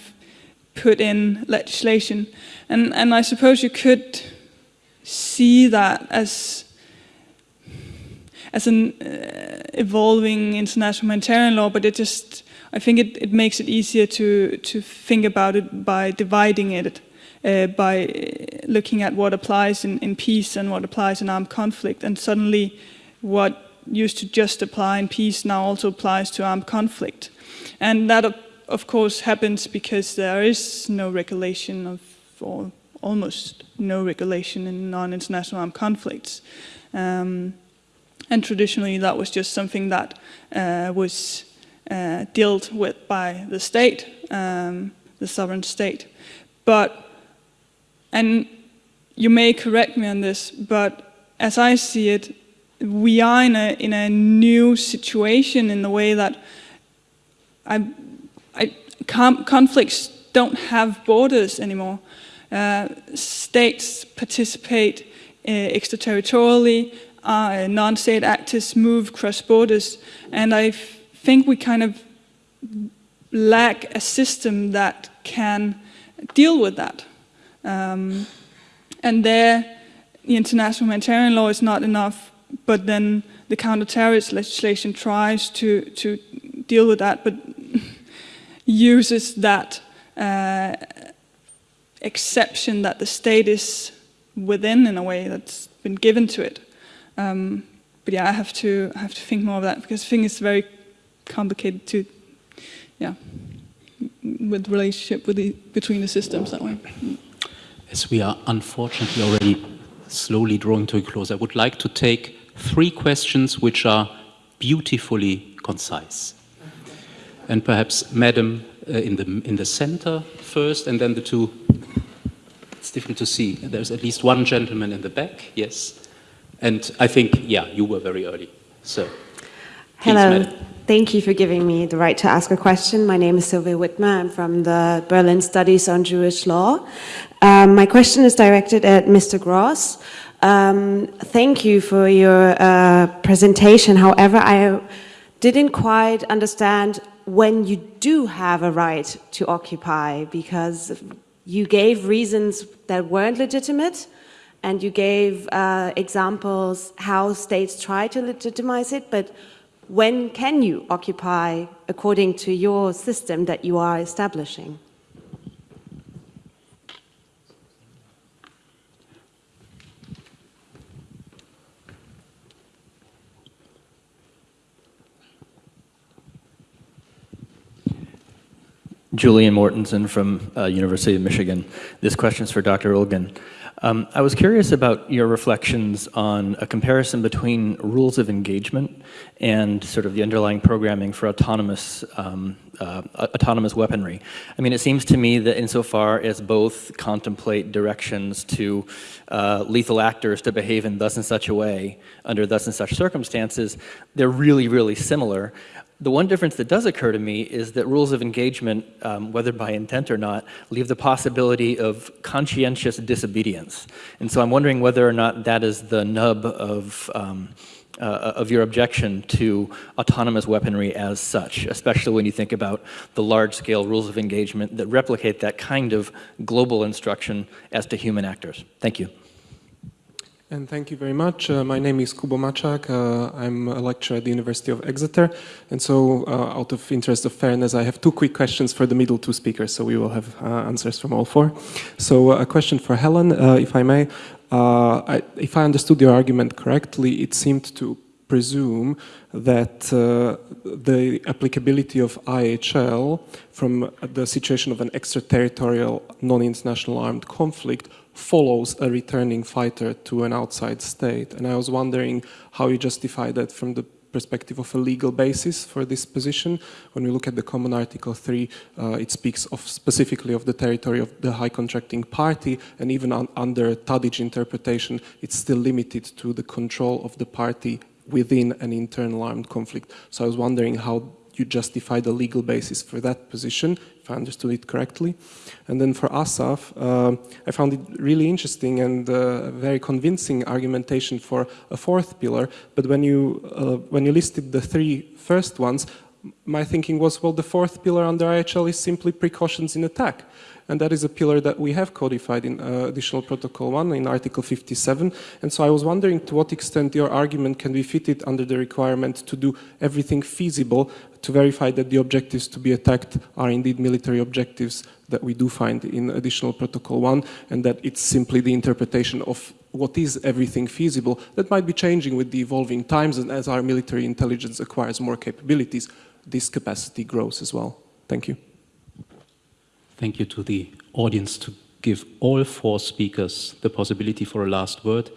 put in legislation, and and I suppose you could see that as as an uh, evolving international humanitarian law, but it just I think it, it makes it easier to to think about it by dividing it. Uh, by looking at what applies in, in peace and what applies in armed conflict, and suddenly what used to just apply in peace now also applies to armed conflict. And that, of course, happens because there is no regulation of, or almost no regulation in non-international armed conflicts. Um, and traditionally that was just something that uh, was uh, dealt with by the state, um, the sovereign state. But, and you may correct me on this, but as I see it, we are in a, in a new situation in the way that I, I, conflicts don't have borders anymore. Uh, states participate uh, extraterritorially, uh, non-state actors move cross borders, and I think we kind of lack a system that can deal with that. Um, and there, the international humanitarian law is not enough but then the counter-terrorist legislation tries to, to deal with that, but [laughs] uses that uh, exception that the state is within in a way that's been given to it. Um, but yeah, I have to I have to think more of that because I think it's very complicated to, yeah, with relationship with the, between the systems that way. As we are unfortunately already slowly drawing to a close, I would like to take three questions which are beautifully concise. And perhaps Madam uh, in, the, in the center first, and then the two, it's difficult to see. There's at least one gentleman in the back, yes. And I think, yeah, you were very early. So, Hello. Madam. Thank you for giving me the right to ask a question. My name is Sylvia Whitmer. I'm from the Berlin Studies on Jewish Law. Um, my question is directed at Mr. Gross. Um, thank you for your uh, presentation. However, I didn't quite understand when you do have a right to occupy because you gave reasons that weren't legitimate and you gave uh, examples how states try to legitimize it, but when can you occupy according to your system that you are establishing? Julian Mortenson from uh, University of Michigan. This question is for Dr. Ulgen. Um, I was curious about your reflections on a comparison between rules of engagement and sort of the underlying programming for autonomous um, uh, autonomous weaponry. I mean, it seems to me that insofar as both contemplate directions to uh, lethal actors to behave in thus and such a way under thus and such circumstances, they're really, really similar. The one difference that does occur to me is that rules of engagement, um, whether by intent or not, leave the possibility of conscientious disobedience. And so I'm wondering whether or not that is the nub of, um, uh, of your objection to autonomous weaponry as such, especially when you think about the large-scale rules of engagement that replicate that kind of global instruction as to human actors. Thank you. And thank you very much. Uh, my name is Kubo Mačák. Uh, I'm a lecturer at the University of Exeter. And so, uh, out of interest of fairness, I have two quick questions for the middle two speakers, so we will have uh, answers from all four. So, uh, a question for Helen, uh, if I may. I, if I understood your argument correctly, it seemed to presume that uh, the applicability of IHL from the situation of an extraterritorial non-international armed conflict follows a returning fighter to an outside state. And I was wondering how you justify that from the perspective of a legal basis for this position. When we look at the Common Article 3, uh, it speaks of specifically of the territory of the high contracting party, and even un under Tadić interpretation, it's still limited to the control of the party within an internal armed conflict. So I was wondering how you justify the legal basis for that position, if I understood it correctly. And then for Asaf, uh, I found it really interesting and uh, very convincing argumentation for a fourth pillar. But when you, uh, when you listed the three first ones, my thinking was, well, the fourth pillar under IHL is simply precautions in attack. And that is a pillar that we have codified in uh, Additional Protocol 1 in Article 57. And so I was wondering to what extent your argument can be fitted under the requirement to do everything feasible to verify that the objectives to be attacked are indeed military objectives that we do find in Additional Protocol 1 and that it's simply the interpretation of what is everything feasible that might be changing with the evolving times and as our military intelligence acquires more capabilities, this capacity grows as well. Thank you. Thank you to the audience to give all four speakers the possibility for a last word.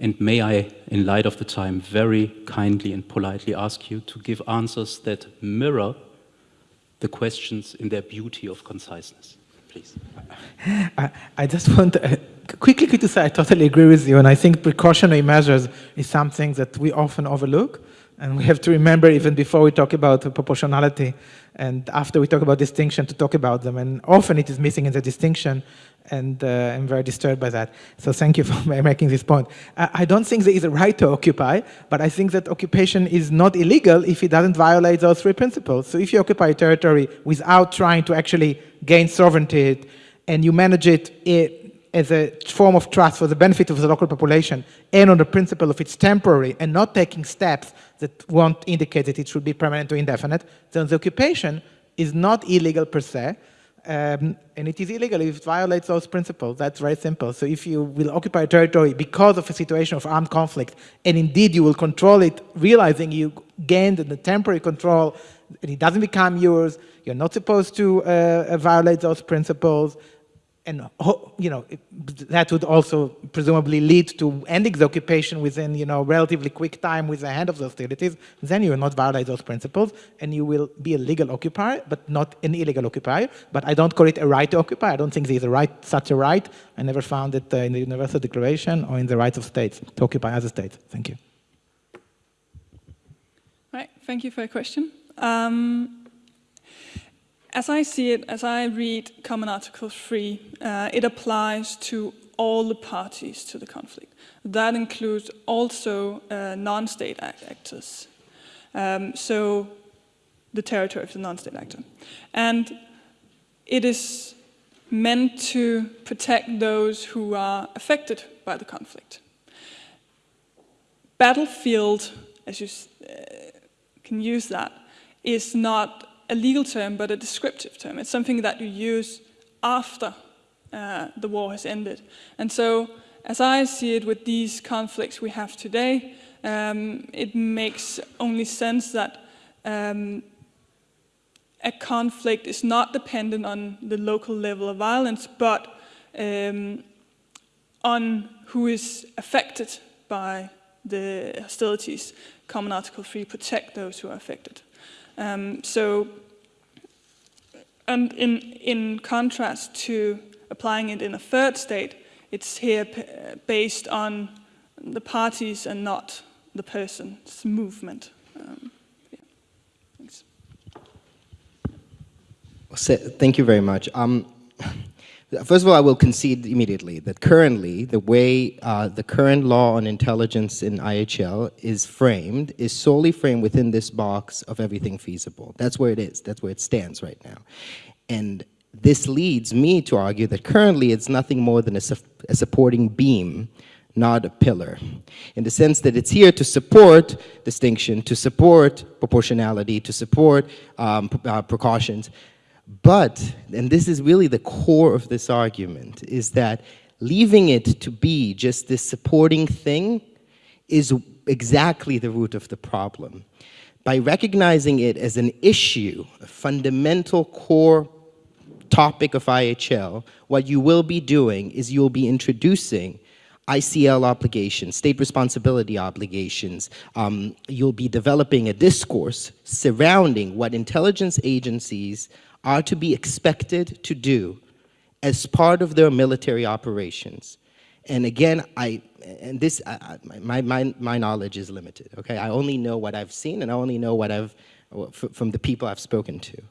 And may I, in light of the time, very kindly and politely ask you to give answers that mirror the questions in their beauty of conciseness, please. I, I just want to, uh, quickly, to say I totally agree with you, and I think precautionary measures is something that we often overlook, and we have to remember even before we talk about proportionality and after we talk about distinction to talk about them, and often it is missing in the distinction, and uh, I'm very disturbed by that. So thank you [laughs] for making this point. I don't think there is a right to occupy, but I think that occupation is not illegal if it doesn't violate those three principles. So if you occupy a territory without trying to actually gain sovereignty, and you manage it, it as a form of trust for the benefit of the local population and on the principle of it's temporary and not taking steps that won't indicate that it should be permanent or indefinite, then the occupation is not illegal per se, um, and it is illegal if it violates those principles. That's very simple. So if you will occupy a territory because of a situation of armed conflict, and indeed you will control it, realizing you gained the temporary control, and it doesn't become yours, you're not supposed to uh, violate those principles, and you know that would also presumably lead to ending the occupation within you know relatively quick time with the end of the hostilities. Then you will not violate those principles, and you will be a legal occupier, but not an illegal occupier. But I don't call it a right to occupy. I don't think there is a right, such a right. I never found it uh, in the Universal Declaration or in the rights of states to occupy other states. Thank you. Right. Thank you for your question. Um, as I see it, as I read Common Article 3, uh, it applies to all the parties to the conflict. That includes also uh, non-state actors. Um, so the territory of the non-state actor. And it is meant to protect those who are affected by the conflict. Battlefield, as you uh, can use that, is not a legal term, but a descriptive term. It's something that you use after uh, the war has ended. And so, as I see it with these conflicts we have today, um, it makes only sense that um, a conflict is not dependent on the local level of violence, but um, on who is affected by the hostilities. Common Article 3 protect those who are affected. Um, so and in, in contrast to applying it in a third state, it's here based on the parties and not the person's movement. Um, yeah. Thanks. Thank you very much. Um, First of all, I will concede immediately that currently the way uh, the current law on intelligence in IHL is framed is solely framed within this box of everything feasible. That's where it is. That's where it stands right now. And this leads me to argue that currently it's nothing more than a, su a supporting beam not a pillar, in the sense that it's here to support distinction, to support proportionality, to support um, uh, precautions, but, and this is really the core of this argument, is that leaving it to be just this supporting thing is exactly the root of the problem. By recognizing it as an issue, a fundamental core topic of IHL, what you will be doing is you'll be introducing ICL obligations, state responsibility obligations. Um, you'll be developing a discourse surrounding what intelligence agencies are to be expected to do as part of their military operations. And again, I, and this, I, my, my, my knowledge is limited, okay? I only know what I've seen and I only know what I've, from the people I've spoken to.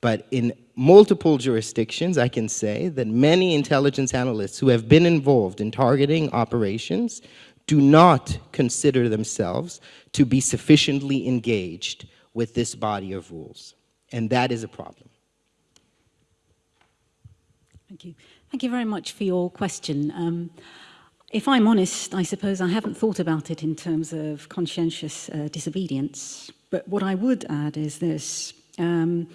But in multiple jurisdictions, I can say that many intelligence analysts who have been involved in targeting operations do not consider themselves to be sufficiently engaged with this body of rules. And that is a problem. Thank you. Thank you very much for your question. Um, if I'm honest, I suppose I haven't thought about it in terms of conscientious uh, disobedience. But what I would add is this. Um,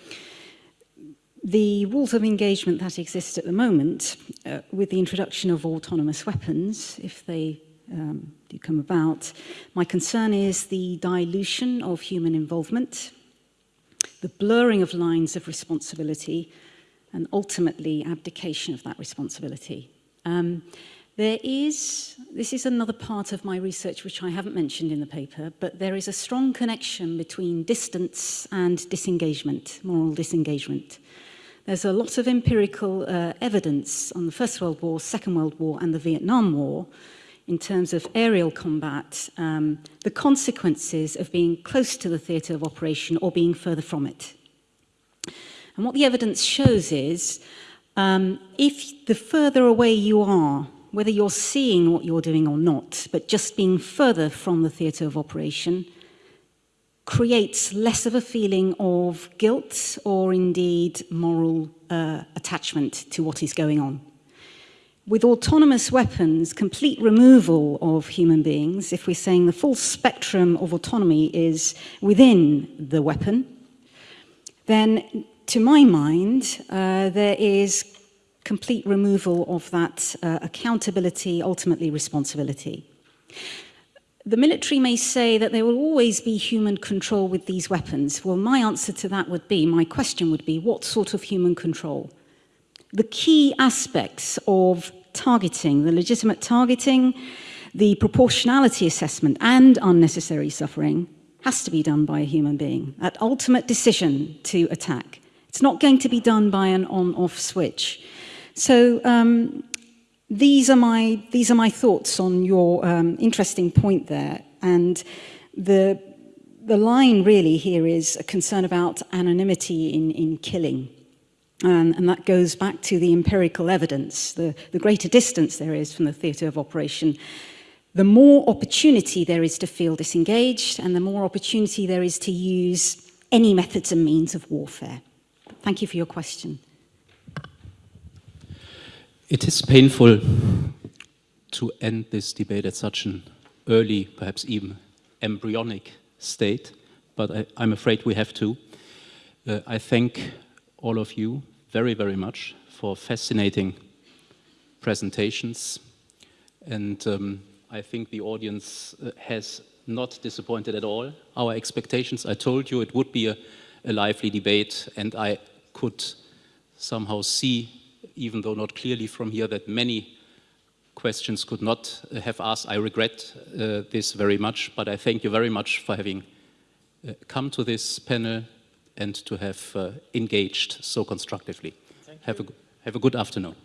the rules of engagement that exist at the moment, uh, with the introduction of autonomous weapons, if they um, do come about, my concern is the dilution of human involvement, the blurring of lines of responsibility, and ultimately abdication of that responsibility. Um, there is, this is another part of my research which I haven't mentioned in the paper, but there is a strong connection between distance and disengagement, moral disengagement. There's a lot of empirical uh, evidence on the First World War, Second World War and the Vietnam War in terms of aerial combat, um, the consequences of being close to the theatre of operation or being further from it. And what the evidence shows is um, if the further away you are whether you're seeing what you're doing or not, but just being further from the theatre of operation creates less of a feeling of guilt or indeed moral uh, attachment to what is going on. With autonomous weapons, complete removal of human beings, if we're saying the full spectrum of autonomy is within the weapon, then to my mind, uh, there is complete removal of that uh, accountability, ultimately responsibility. The military may say that there will always be human control with these weapons. Well, my answer to that would be, my question would be, what sort of human control? The key aspects of targeting, the legitimate targeting, the proportionality assessment and unnecessary suffering has to be done by a human being. That ultimate decision to attack. It's not going to be done by an on-off switch. So um, these, are my, these are my thoughts on your um, interesting point there. And the, the line really here is a concern about anonymity in, in killing. And, and that goes back to the empirical evidence. The, the greater distance there is from the theatre of operation, the more opportunity there is to feel disengaged and the more opportunity there is to use any methods and means of warfare. Thank you for your question. It is painful to end this debate at such an early, perhaps even embryonic state, but I, am afraid we have to. Uh, I thank all of you very, very much for fascinating presentations, and um, I think the audience uh, has not disappointed at all our expectations. I told you it would be a, a lively debate, and I could somehow see even though not clearly from here, that many questions could not have asked. I regret uh, this very much, but I thank you very much for having uh, come to this panel and to have uh, engaged so constructively. Have a, have a good afternoon.